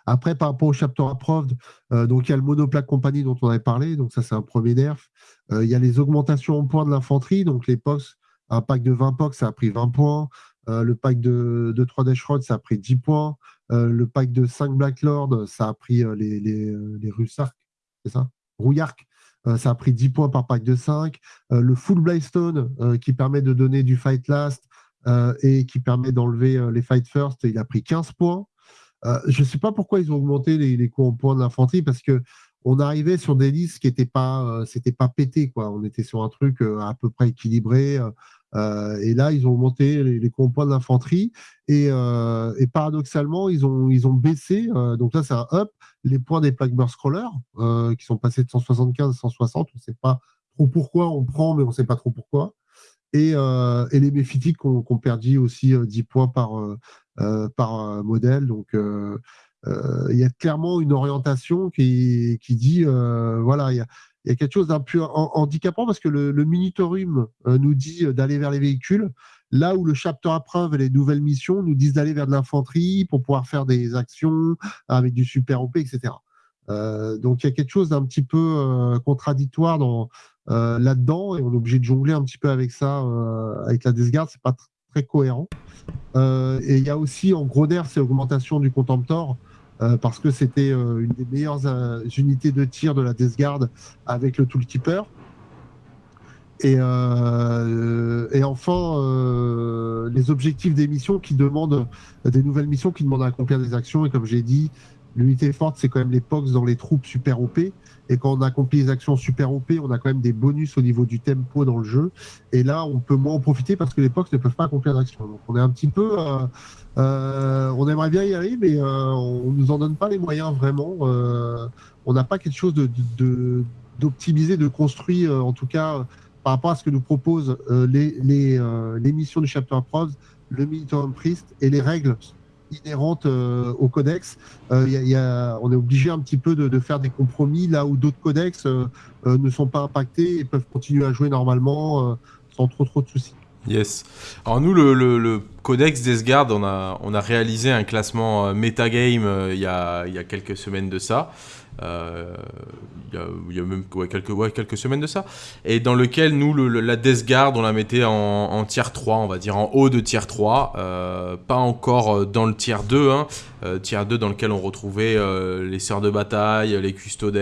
Après, par rapport au chapter approved, euh, donc il y a le monoplaque compagnie dont on avait parlé, donc ça c'est un premier nerf. Euh, il y a les augmentations en points de l'infanterie, donc les POX, un pack de 20 POX, ça a pris 20 points. Euh, le pack de, 3 Dash Rod, ça a pris 10 points. le pack de 5 Black Lord, ça a pris les, les, c'est ça? Rouillark, ça a pris 10 points par pack de 5. le Full Blystone, qui permet de donner du Fight Last et qui permet d'enlever les Fight First, il a pris 15 points. Euh, je ne sais pas pourquoi ils ont augmenté les, coups en points de l'infanterie parce que on arrivait sur des listes qui n'étaient pas, euh, c'était pas quoi. On était sur un truc euh, à peu près équilibré. et là, ils ont augmenté les, coups en points de l'infanterie et, paradoxalement, ils ont, ils ont baissé. donc là, c'est un up les points des plaques burst crawlers qui sont passés de 175 à 160. On ne sait pas trop pourquoi on prend, mais on ne sait pas trop pourquoi. et, les méphytiques ont, perdu aussi 10 points par, par modèle. Donc, il y a clairement une orientation qui, qui dit voilà, il y a, il y a quelque chose d'un peu handicapant parce que le, le Minitorium nous dit d'aller vers les véhicules, là où le chapter à preuve et les nouvelles missions nous disent d'aller vers de l'infanterie pour pouvoir faire des actions avec du super OP, etc. Euh, donc il y a quelque chose d'un petit peu euh, contradictoire dans, euh, là-dedans et on est obligé de jongler un petit peu avec ça, avec la Desgarde, c'est pas très cohérent. et il y a aussi en gros nerf, c'est l'augmentation du Contemptor. parce que c'était une des meilleures unités de tir de la Death avec le Toolkeeper. Et, et enfin, les objectifs des missions qui demandent des nouvelles missions qui demandent à accomplir des actions. Et comme j'ai dit, L'unité forte, c'est quand même les POX dans les troupes super OP. Et quand on accomplit les actions super OP, on a quand même des bonus au niveau du tempo dans le jeu. Et là, on peut moins en profiter parce que les POX ne peuvent pas accomplir d'actions. Donc on est un petit peu. Euh, euh, on aimerait bien y aller, mais euh, on ne nous en donne pas les moyens vraiment. on n'a pas quelque chose d'optimisé, de, de, construit, en tout cas, par rapport à ce que nous proposent les, les, missions du Chapter Pros, le Military Priest et les règles inhérente euh, au codex. Euh, on est obligé un petit peu de, faire des compromis là où d'autres codex euh, ne sont pas impactés et peuvent continuer à jouer normalement sans trop trop de soucis. Yes. Alors nous, le, codex Desgard, on a, on a réalisé un classement metagame il il y a quelques semaines de ça. Euh, il y, a, même quelques, quelques semaines de ça, et dans lequel nous, la Death Guard, on la mettait en, en, tier 3, on va dire en haut de tier 3, euh, pas encore euh, dans le tier 2, hein, tier 2 dans lequel on retrouvait les sœurs de bataille, les custodes,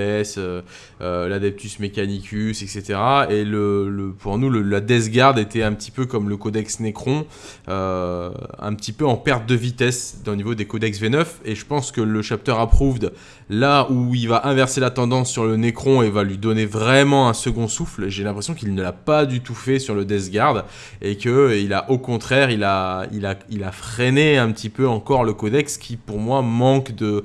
l'adeptus mechanicus, etc. Et le, pour nous, la Death Guard était un petit peu comme le codex Necron, un petit peu en perte de vitesse au niveau des codex V9, et je pense que le chapter approved, là où il va inverser la tendance sur le Necron et va lui donner vraiment un second souffle. J'ai l'impression qu'il ne l'a pas du tout fait sur le Death Guard et que il a au contraire, il a freiné un petit peu encore le codex qui pour moi manque de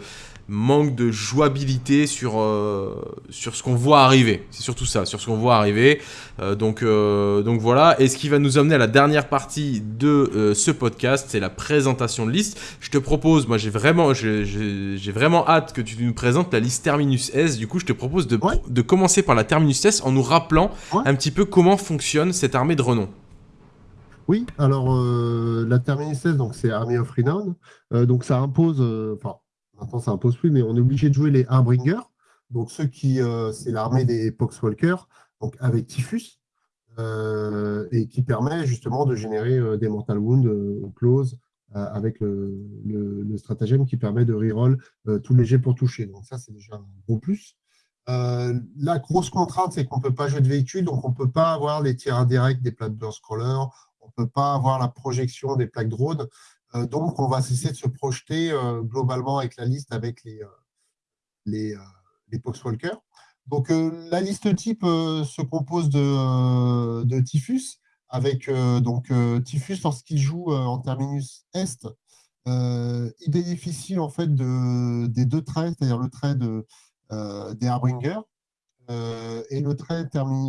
manque de jouabilité sur, euh, sur ce qu'on voit arriver. C'est surtout ça, sur ce qu'on voit arriver. Euh, donc, euh, donc voilà. Et ce qui va nous amener à la dernière partie de ce podcast, c'est la présentation de liste. Je te propose, moi j'ai vraiment, j'ai vraiment hâte que tu nous présentes la liste Terminus S. Du coup, je te propose de, de commencer par la Terminus S en nous rappelant un petit peu comment fonctionne cette armée de renom. Oui, alors la Terminus S, donc c'est Army of Renown. donc ça impose, enfin Maintenant, ça impose plus, mais on est obligé de jouer les Harbinger. Donc, ceux qui, euh, c'est l'armée des Poxwalkers, donc avec Typhus, euh, et qui permet justement de générer euh, des Mortal Wounds au close avec le, stratagème qui permet de reroll les jets pour toucher. Donc, ça, c'est déjà un gros plus. la grosse contrainte, c'est qu'on ne peut pas jouer de véhicule, donc on ne peut pas avoir les tirs indirects des plaques burst crawlers, on ne peut pas avoir la projection des plaques drones. Euh, donc, on va cesser de se projeter euh, globalement avec la liste avec les, euh, les, les Poxwalkers. Donc, la liste type se compose de, Typhus, avec donc Typhus, lorsqu'il joue en terminus Est, il bénéficie en fait de, des deux traits, c'est-à-dire le trait de, des Harbinger et le trait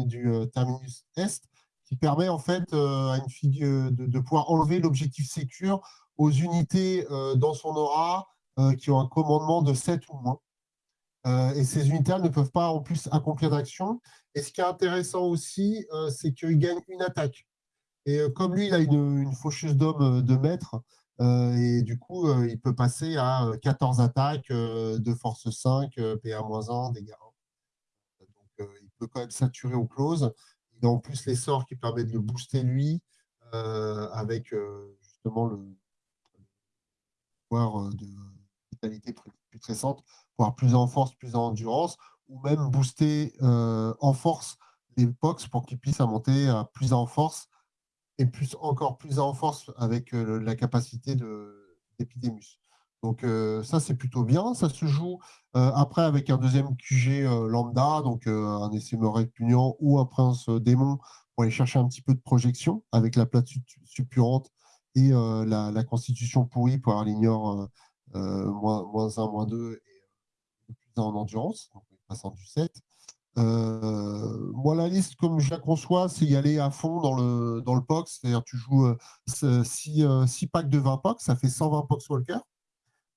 du terminus Est, qui permet en fait à une figure de, de pouvoir enlever l'objectif sécure aux unités euh, dans son aura euh, qui ont un commandement de 7 ou moins. Euh, et ces unités ne peuvent pas en plus accomplir d'action. Et ce qui est intéressant aussi, c'est qu'il gagne une attaque. Et comme lui, il a une, faucheuse d'homme de maître, et du coup, il peut passer à 14 attaques de force 5, PA-1, dégâts 1. Donc, il peut quand même saturer au close. Il a en plus les sorts qui permettent de le booster lui, avec justement le, euh, de vitalité plus récente, voire plus en force, plus en endurance, ou même booster euh, en force les box pour qu'ils puissent monter à plus en force et plus, encore plus en force avec euh, la capacité d'Epidemus. Donc ça, c'est plutôt bien. Ça se joue après avec un deuxième QG lambda, donc un essaimeur répugnant ou un prince démon pour aller chercher un petit peu de projection avec la plate suppurante euh, la, constitution pourrie pour avoir l'ignore euh, euh, moins, 1, moins 2 et plus en endurance, donc passant du 7. moi, la liste, comme je la conçois, c'est y aller à fond dans le, dans le POX. C'est-à-dire tu joues 6 packs de 20 POX, ça fait 120 POX Walker.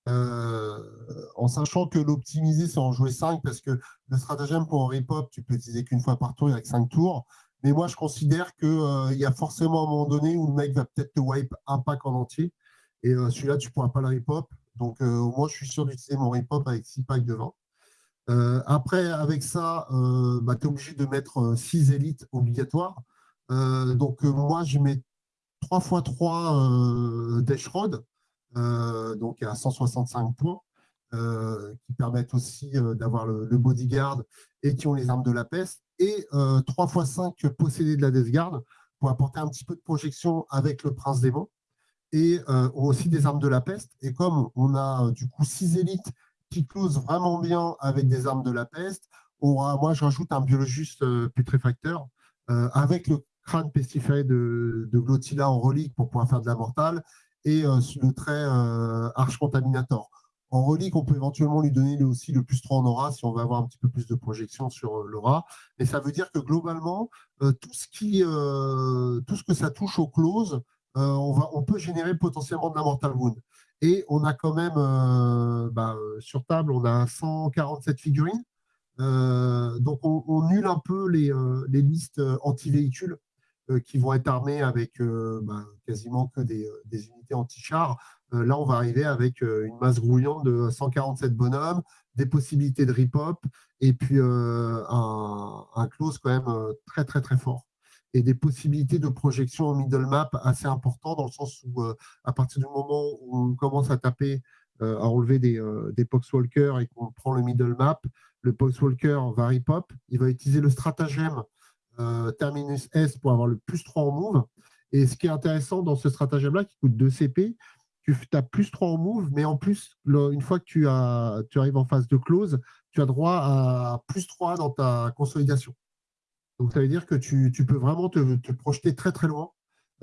en sachant que l'optimiser, c'est en jouer 5 parce que le stratagème pour un pop, tu peux utiliser qu'une fois par tour, avec 5 tours. Mais moi, je considère qu'il il y a forcément un moment donné où le mec va peut-être te wipe un pack en entier. Et celui-là, tu ne pourras pas le repop. Donc, au moins, je suis sûr d'utiliser mon repop avec 6 packs de 20. après, avec ça, bah, tu es obligé de mettre 6 élites obligatoires. donc, moi, je mets 3 x 3 Dash Road, donc à 165 points, qui permettent aussi d'avoir le, bodyguard et qui ont les armes de la peste et 3 x 5 possédés de la Death Guard pour apporter un petit peu de projection avec le Prince Démon et euh, aussi des armes de la peste. Et comme on a du coup 6 élites qui closent vraiment bien avec des armes de la peste, moi je rajoute un biologiste euh, pétréfacteur euh, avec le crâne pestiféré de, de en relique pour pouvoir faire de la mortale et le trait Arche Contaminator. En relique, on peut éventuellement lui donner aussi le plus 3 en aura si on veut avoir un petit peu plus de projection sur euh, l'aura. Mais ça veut dire que globalement, euh, tout, ce qui, euh, que ça touche au close, on, peut générer potentiellement de la Mortal Wound. Et on a quand même, bah, sur table, on a 147 figurines. donc on, on, nule un peu les, listes anti-véhicules qui vont être armées avec bah, quasiment que des, des unités anti-chars. Euh, là, on va arriver avec euh, une masse grouillante de 147 bonhommes, des possibilités de rip-hop et puis euh, un, close quand même très, très, très fort et des possibilités de projection au middle map assez importantes dans le sens où, à partir du moment où on commence à taper, à enlever des, des Poxwalkers et qu'on prend le middle map, le Poxwalker va rip-hop, il va utiliser le stratagème Terminus S pour avoir le plus 3 en move. Et ce qui est intéressant dans ce stratagème-là, qui coûte 2 CP, tu as plus 3 en move, mais en plus, une fois que tu, arrives en phase de close, tu as droit à plus 3 dans ta consolidation. Donc, ça veut dire que tu, peux vraiment te, projeter très très loin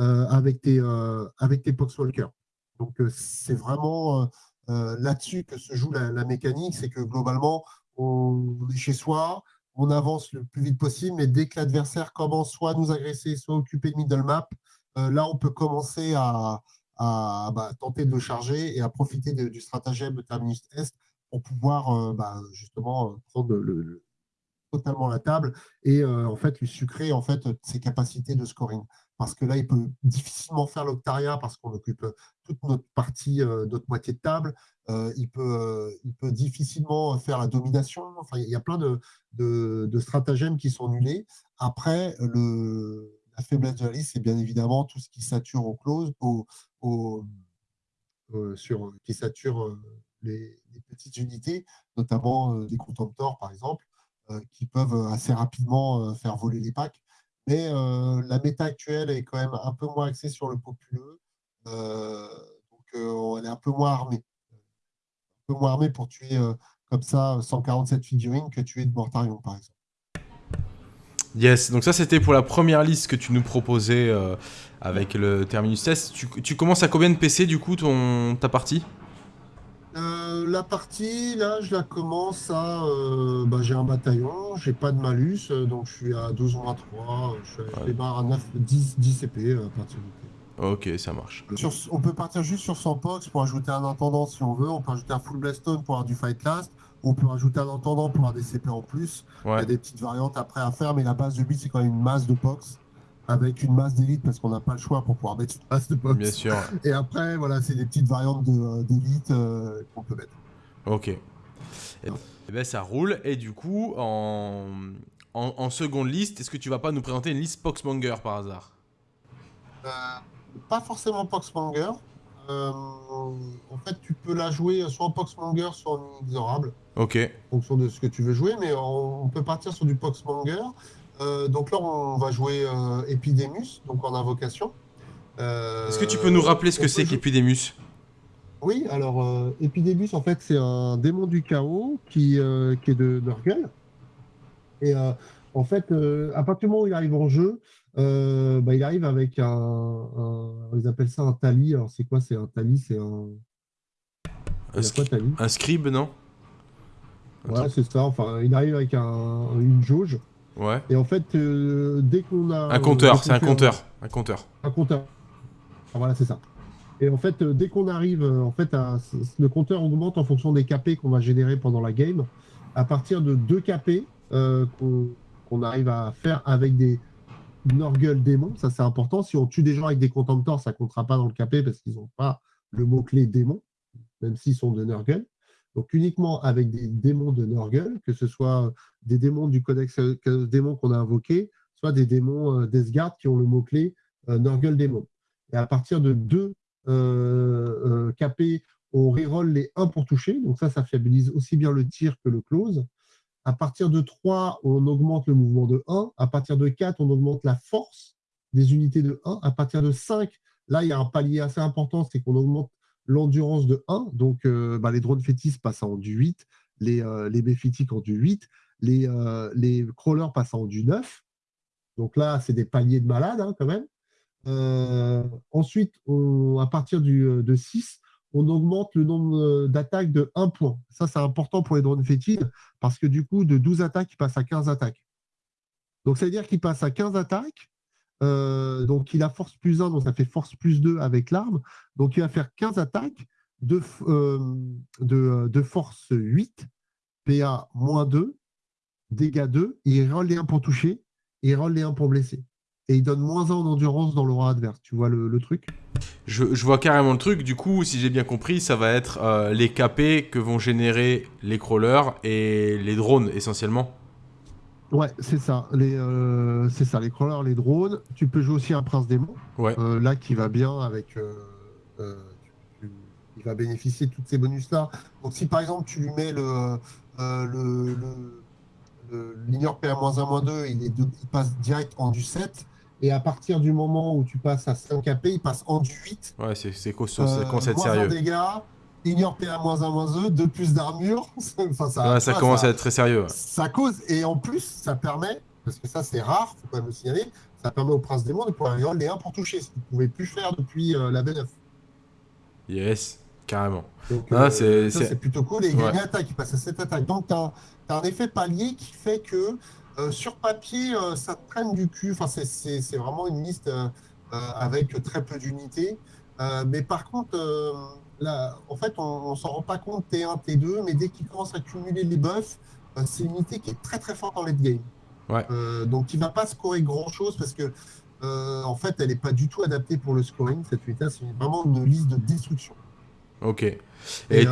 euh, avec tes, euh, tes Poxwalkers. Donc, euh, c'est vraiment là-dessus que se joue la, mécanique, c'est que globalement, on est chez soi, on avance le plus vite possible, mais dès que l'adversaire commence soit à nous agresser, soit à occuper le middle map, là, on peut commencer à, à bah, tenter de le charger et à profiter du stratagème Terminus Est pour pouvoir euh, bah, justement euh, prendre le, totalement la table et euh, en fait lui sucrer en fait ses capacités de scoring. Parce que là, il peut difficilement faire l'Octaria parce qu'on occupe toute notre partie, notre moitié de table. il, peut, il peut difficilement faire la domination. Enfin, il y a plein de, de, stratagèmes qui sont nulés. Après, le, la faiblesse de la liste, c'est bien évidemment tout ce qui sature au close, euh, sur, qui sature euh, les, petites unités, notamment euh, des contemptors, par exemple, qui peuvent assez rapidement faire voler les packs. Mais la méta actuelle est quand même un peu moins axée sur le populeux. donc, on est un peu moins armé. Un peu moins armé pour tuer comme ça 147 figurines que tuer de Mortarion, par exemple. Yes, donc ça c'était pour la première liste que tu nous proposais euh, avec le Terminus Test. Tu, commences à combien de PC du coup ton, ta partie? Euh, La partie, là je la commence à... Euh, bah, j'ai un bataillon, j'ai pas de malus, donc je suis à 12 moins 3, je suis à 9, 10, 10 CP à partir du Ok, ça marche. on peut partir juste sur 100 pox pour ajouter un intendant si on veut, on peut ajouter un full blastone pour avoir du fight last, on peut rajouter un entendant pour avoir des CP en plus. Il y a des petites variantes après à faire, mais la base de but, c'est quand même une masse de POX avec une masse d'élite parce qu'on n'a pas le choix pour pouvoir mettre une masse de POX. Bien sûr. Et après, voilà, c'est des petites variantes euh, d'élite euh, qu'on peut mettre. Ok. Et eh ben, ça roule. Et du coup, en, en, seconde liste, est-ce que tu vas pas nous présenter une liste Poxmonger par hasard? Euh, Pas forcément Poxmonger. Euh, en fait, tu peux la jouer soit en Poxmonger, soit en inexorable. Ok. En fonction de ce que tu veux jouer, mais on, peut partir sur du Poxmonger. Euh, donc là, on va jouer euh, Epidemus, donc en invocation. Est-ce que tu peux nous rappeler ce que c'est qu'Epidemus? Oui, alors Epidemus, en fait, c'est un démon du chaos qui, qui est de Nurgle. Et en fait, à partir du moment où il arrive en jeu, euh, bah, il arrive avec un, Ils appellent ça un tali. Alors, c'est quoi C'est un tali? C'est un. Un, un, scribe, non? Ouais, c'est ça. Enfin, il arrive avec un, une jauge. Ouais. Et en fait, euh, dès qu'on a. Un compteur, c'est un compteur. Un compteur. Un compteur. Ah, voilà, c'est ça. Et en fait, euh, dès qu'on arrive, euh, en fait, à- le compteur augmente en fonction des KP qu'on va générer pendant la game. À partir de 2 KP euh, qu'on arrive à faire avec des Norgle démons, ça c'est important. Si on tue des gens avec des contemptors, ça comptera pas dans le KP parce qu'ils n'ont pas le mot-clé démon, même s'ils sont de Nurgle. Donc uniquement avec des démons de Nurgle, que ce soit des démons du codex euh, démon qu'on a invoqué, soit des démons euh, Deathguard qui ont le mot-clé euh, Nurgle démon. Et à partir de 2 euh, KP, on reroll les 1 pour toucher. Donc ça, ça fiabilise aussi bien le tir que le close. À partir de 3, on augmente le mouvement de 1. À partir de 4, on augmente la force des unités de 1. À partir de 5, là, il y a un palier assez important, c'est qu'on augmente l'endurance de 1. Donc, euh, bah, les drones fétis passent en du 8, les, euh, les béphitiques en du 8, les, euh, les crawlers passent en du 9. Donc là, c'est des paliers de malades hein, quand même. Ensuite, à partir du, de 6, on augmente le nombre d'attaques de 1 point. Ça, c'est important pour les drones fétides parce que du coup, de 12 attaques, il passe à 15 attaques. Donc, ça veut dire qu'il passe à 15 attaques. Euh, donc, il a force plus 1, donc ça fait force plus 2 avec l'arme. Donc, il va faire 15 attaques de, f- euh, de, de force 8, PA moins 2, dégâts 2. Il roll les 1 pour toucher il roll les 1 pour blesser. Et il donne moins 1 en endurance dans l'aura adverse. Tu vois le, le truc? Je, je vois carrément le truc. Du coup, si j'ai bien compris, ça va être euh, les KP que vont générer les crawlers et les drones essentiellement. Ouais, c'est ça. Les, euh, c'est ça, les crawlers, les drones. Tu peux jouer aussi un prince démon. Ouais. Euh, là, qui va bien avec. euh, tu- tu- il va bénéficier de tous ces bonus-là. Donc, si par exemple, tu lui mets le. le, l'ignore PA-1-2, il, est de- il passe direct en du 7. Et à partir du moment où tu passes à 5 AP, il passe en du 8. Ouais, c'est c'est moins un sérieux. dégâts, ignore PA-1-2, 2 plus d'armure. enfin, ça, Ouais, commence ça- à être très sérieux. ouais. ça cause, et en plus, ça permet, parce que ça c'est rare, faut quand même le signaler, ça permet au prince démon de pouvoir les 1 pour toucher, ce qu'il ne pouvait plus faire depuis euh, la V9. Yes, carrément. Ah, c'est- ça c'est- plutôt cool, et il Ouais. gagne attaque, il passe à 7 attaques. Donc tu as, un effet palier qui fait que euh, sur papier, euh, ça te traîne du cul, enfin, c'est- vraiment une liste euh, euh, avec très peu d'unités. Euh, mais par contre, euh, là, en fait, on ne s'en rend pas compte T1, T2, mais dès qu'il commence à cumuler les buffs, euh, c'est une unité qui est très très forte en late game. Ouais. Euh, donc, il ne va pas scorer grand chose parce que, euh, en fait, elle n'est pas du tout adaptée pour le scoring. Cette unité, c'est vraiment une liste de destruction Ok. et, Et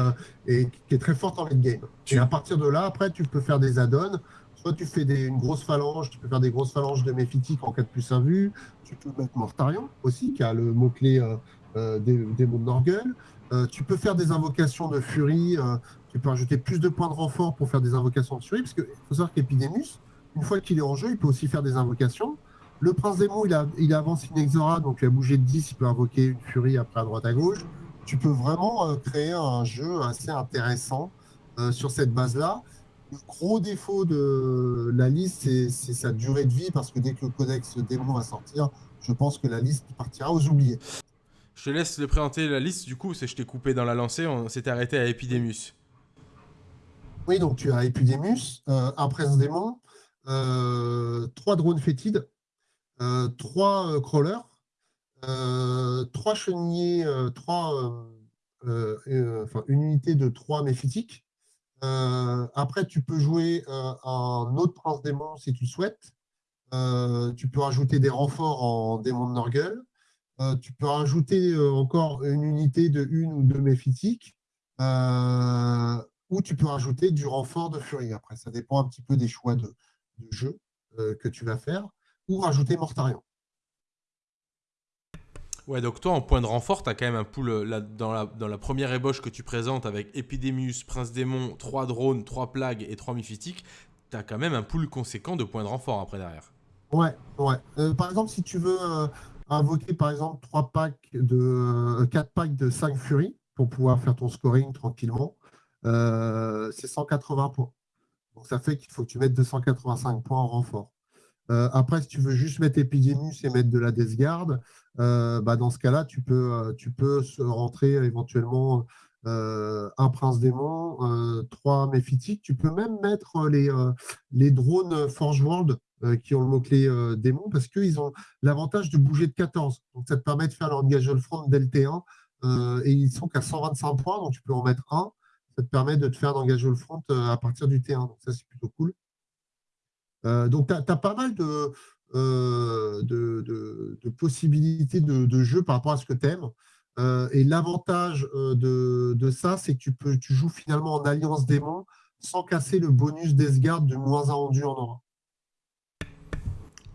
et qui est très forte en late game. Tu- Et à partir de là, après, tu peux faire des add-ons. Soit tu fais des, une grosse phalange, tu peux faire des grosses phalanges de méphitique en 4 plus 1 vue. Tu peux mettre Mortarion aussi, qui a le mot-clé euh, euh, des démons de Norgul. Euh, tu peux faire des invocations de furie. euh, tu peux ajouter plus de points de renfort pour faire des invocations de furie. Parce qu'il faut savoir qu'Epidemus, une fois qu'il est en jeu, il peut aussi faire des invocations. Le prince démon, il a, il a avancé une Exora, donc il a bougé de 10, il peut invoquer une furie après à droite à gauche tu peux vraiment euh, créer un jeu assez intéressant sur cette base-là. Le gros défaut de la liste, c'est sa durée de vie, parce que dès que le codex démon va sortir, je pense que la liste partira aux oubliés. Je te laisse le présenter la liste du coup, c'est je t'ai coupé dans la lancée, on s'était arrêté à Epidemus. Oui, donc tu as Epidemus, euh, un prince démon, euh, trois drones fétides, euh, trois crawlers, trois chenilles, euh, trois, une unité de trois méphitiques. Après, tu peux jouer un autre prince démon si tu souhaites. Tu peux rajouter des renforts en démon de Norgul. Euh, tu peux rajouter euh, encore une unité de une ou deux méphitiques. Euh, ou tu peux rajouter du renfort de furie. Après, ça dépend un petit peu des choix de, de jeu euh, que tu vas faire. Ou rajouter Mortarion. Ouais, donc toi en point de renfort, t'as quand même un pool là, dans, la, dans la première ébauche que tu présentes avec Epidemus, Prince Démon, 3 drones, 3 plagues et 3 myphistiques, t'as quand même un pool conséquent de points de renfort après derrière. Ouais, ouais. Euh, par exemple, si tu veux invoquer par exemple 3 packs de 4 packs de 5 furies pour pouvoir faire ton scoring tranquillement, euh, c'est 180 points. Donc ça fait qu'il faut que tu mettes 285 points en renfort. Euh, après, si tu veux juste mettre Epidemus et mettre de la Death Guard, euh, bah dans ce cas-là, tu peux, euh, tu peux rentrer éventuellement un prince démon, trois méphitiques. Tu peux même mettre les, les drones Forge World qui ont le mot-clé démon parce qu'ils ont l'avantage de bouger de 14. Donc ça te permet de faire le front dès le T1 et ils sont qu'à 125 points, donc tu peux en mettre un. Ça te permet de te faire d'engager le front à partir du T1. Donc ça, c'est plutôt cool. donc, tu as, pas mal de, de, possibilités de, jeu par rapport à ce que tu aimes. Euh, et l'avantage euh, de, ça, c'est que tu, peux, tu joues finalement en alliance démon sans casser le bonus d'Esgard de moins un rendu en aura.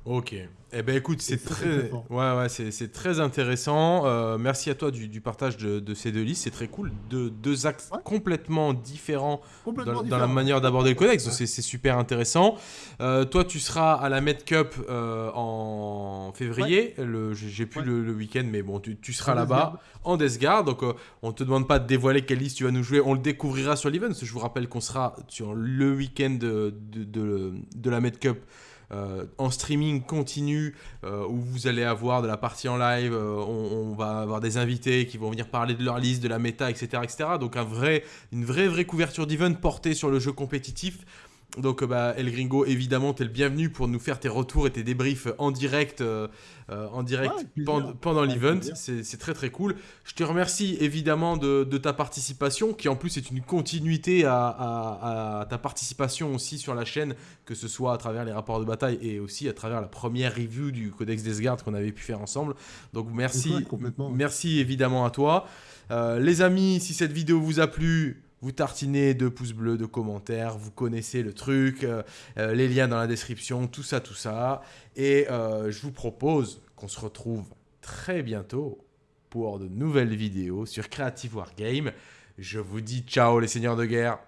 Ok. Eh ben écoute, c'est très, ouais, ouais, c'est très intéressant. Euh, merci à toi du, partage de, ces deux listes, c'est très cool. De, deux axes complètement différents dans, la manière d'aborder le codex, c'est super intéressant. Euh, toi, tu seras à la Med Cup euh, en février. J'ai plus le, week-end, mais bon, tu, seras là-bas en Death Donc, on te demande pas de dévoiler quelle liste tu vas nous jouer. On le découvrira sur l'event. Je vous rappelle qu'on sera sur le week-end de, de, la Med Cup. Euh, en streaming continu euh, où vous allez avoir de la partie en live, euh, on, va avoir des invités qui vont venir parler de leur liste, de la méta, etc. etc. donc un vrai, une vraie, vraie couverture d'event portée sur le jeu compétitif. Donc bah, El Gringo, évidemment, tu es le bienvenu pour nous faire tes retours et tes débriefs en direct euh, en direct pendant, l'event. C'est très très cool. Je te remercie évidemment de, ta participation, qui en plus est une continuité à, ta participation aussi sur la chaîne, que ce soit à travers les rapports de bataille et aussi à travers la première review du Codex des Gardes qu'on avait pu faire ensemble. Donc merci, merci évidemment à toi. Euh, les amis, si cette vidéo vous a plu, vous tartinez de pouces bleus, de commentaires, vous connaissez le truc, euh, euh, les liens dans la description, tout ça, tout ça. Et euh, je vous propose qu'on se retrouve très bientôt pour de nouvelles vidéos sur Creative Wargame. Je vous dis ciao les seigneurs de guerre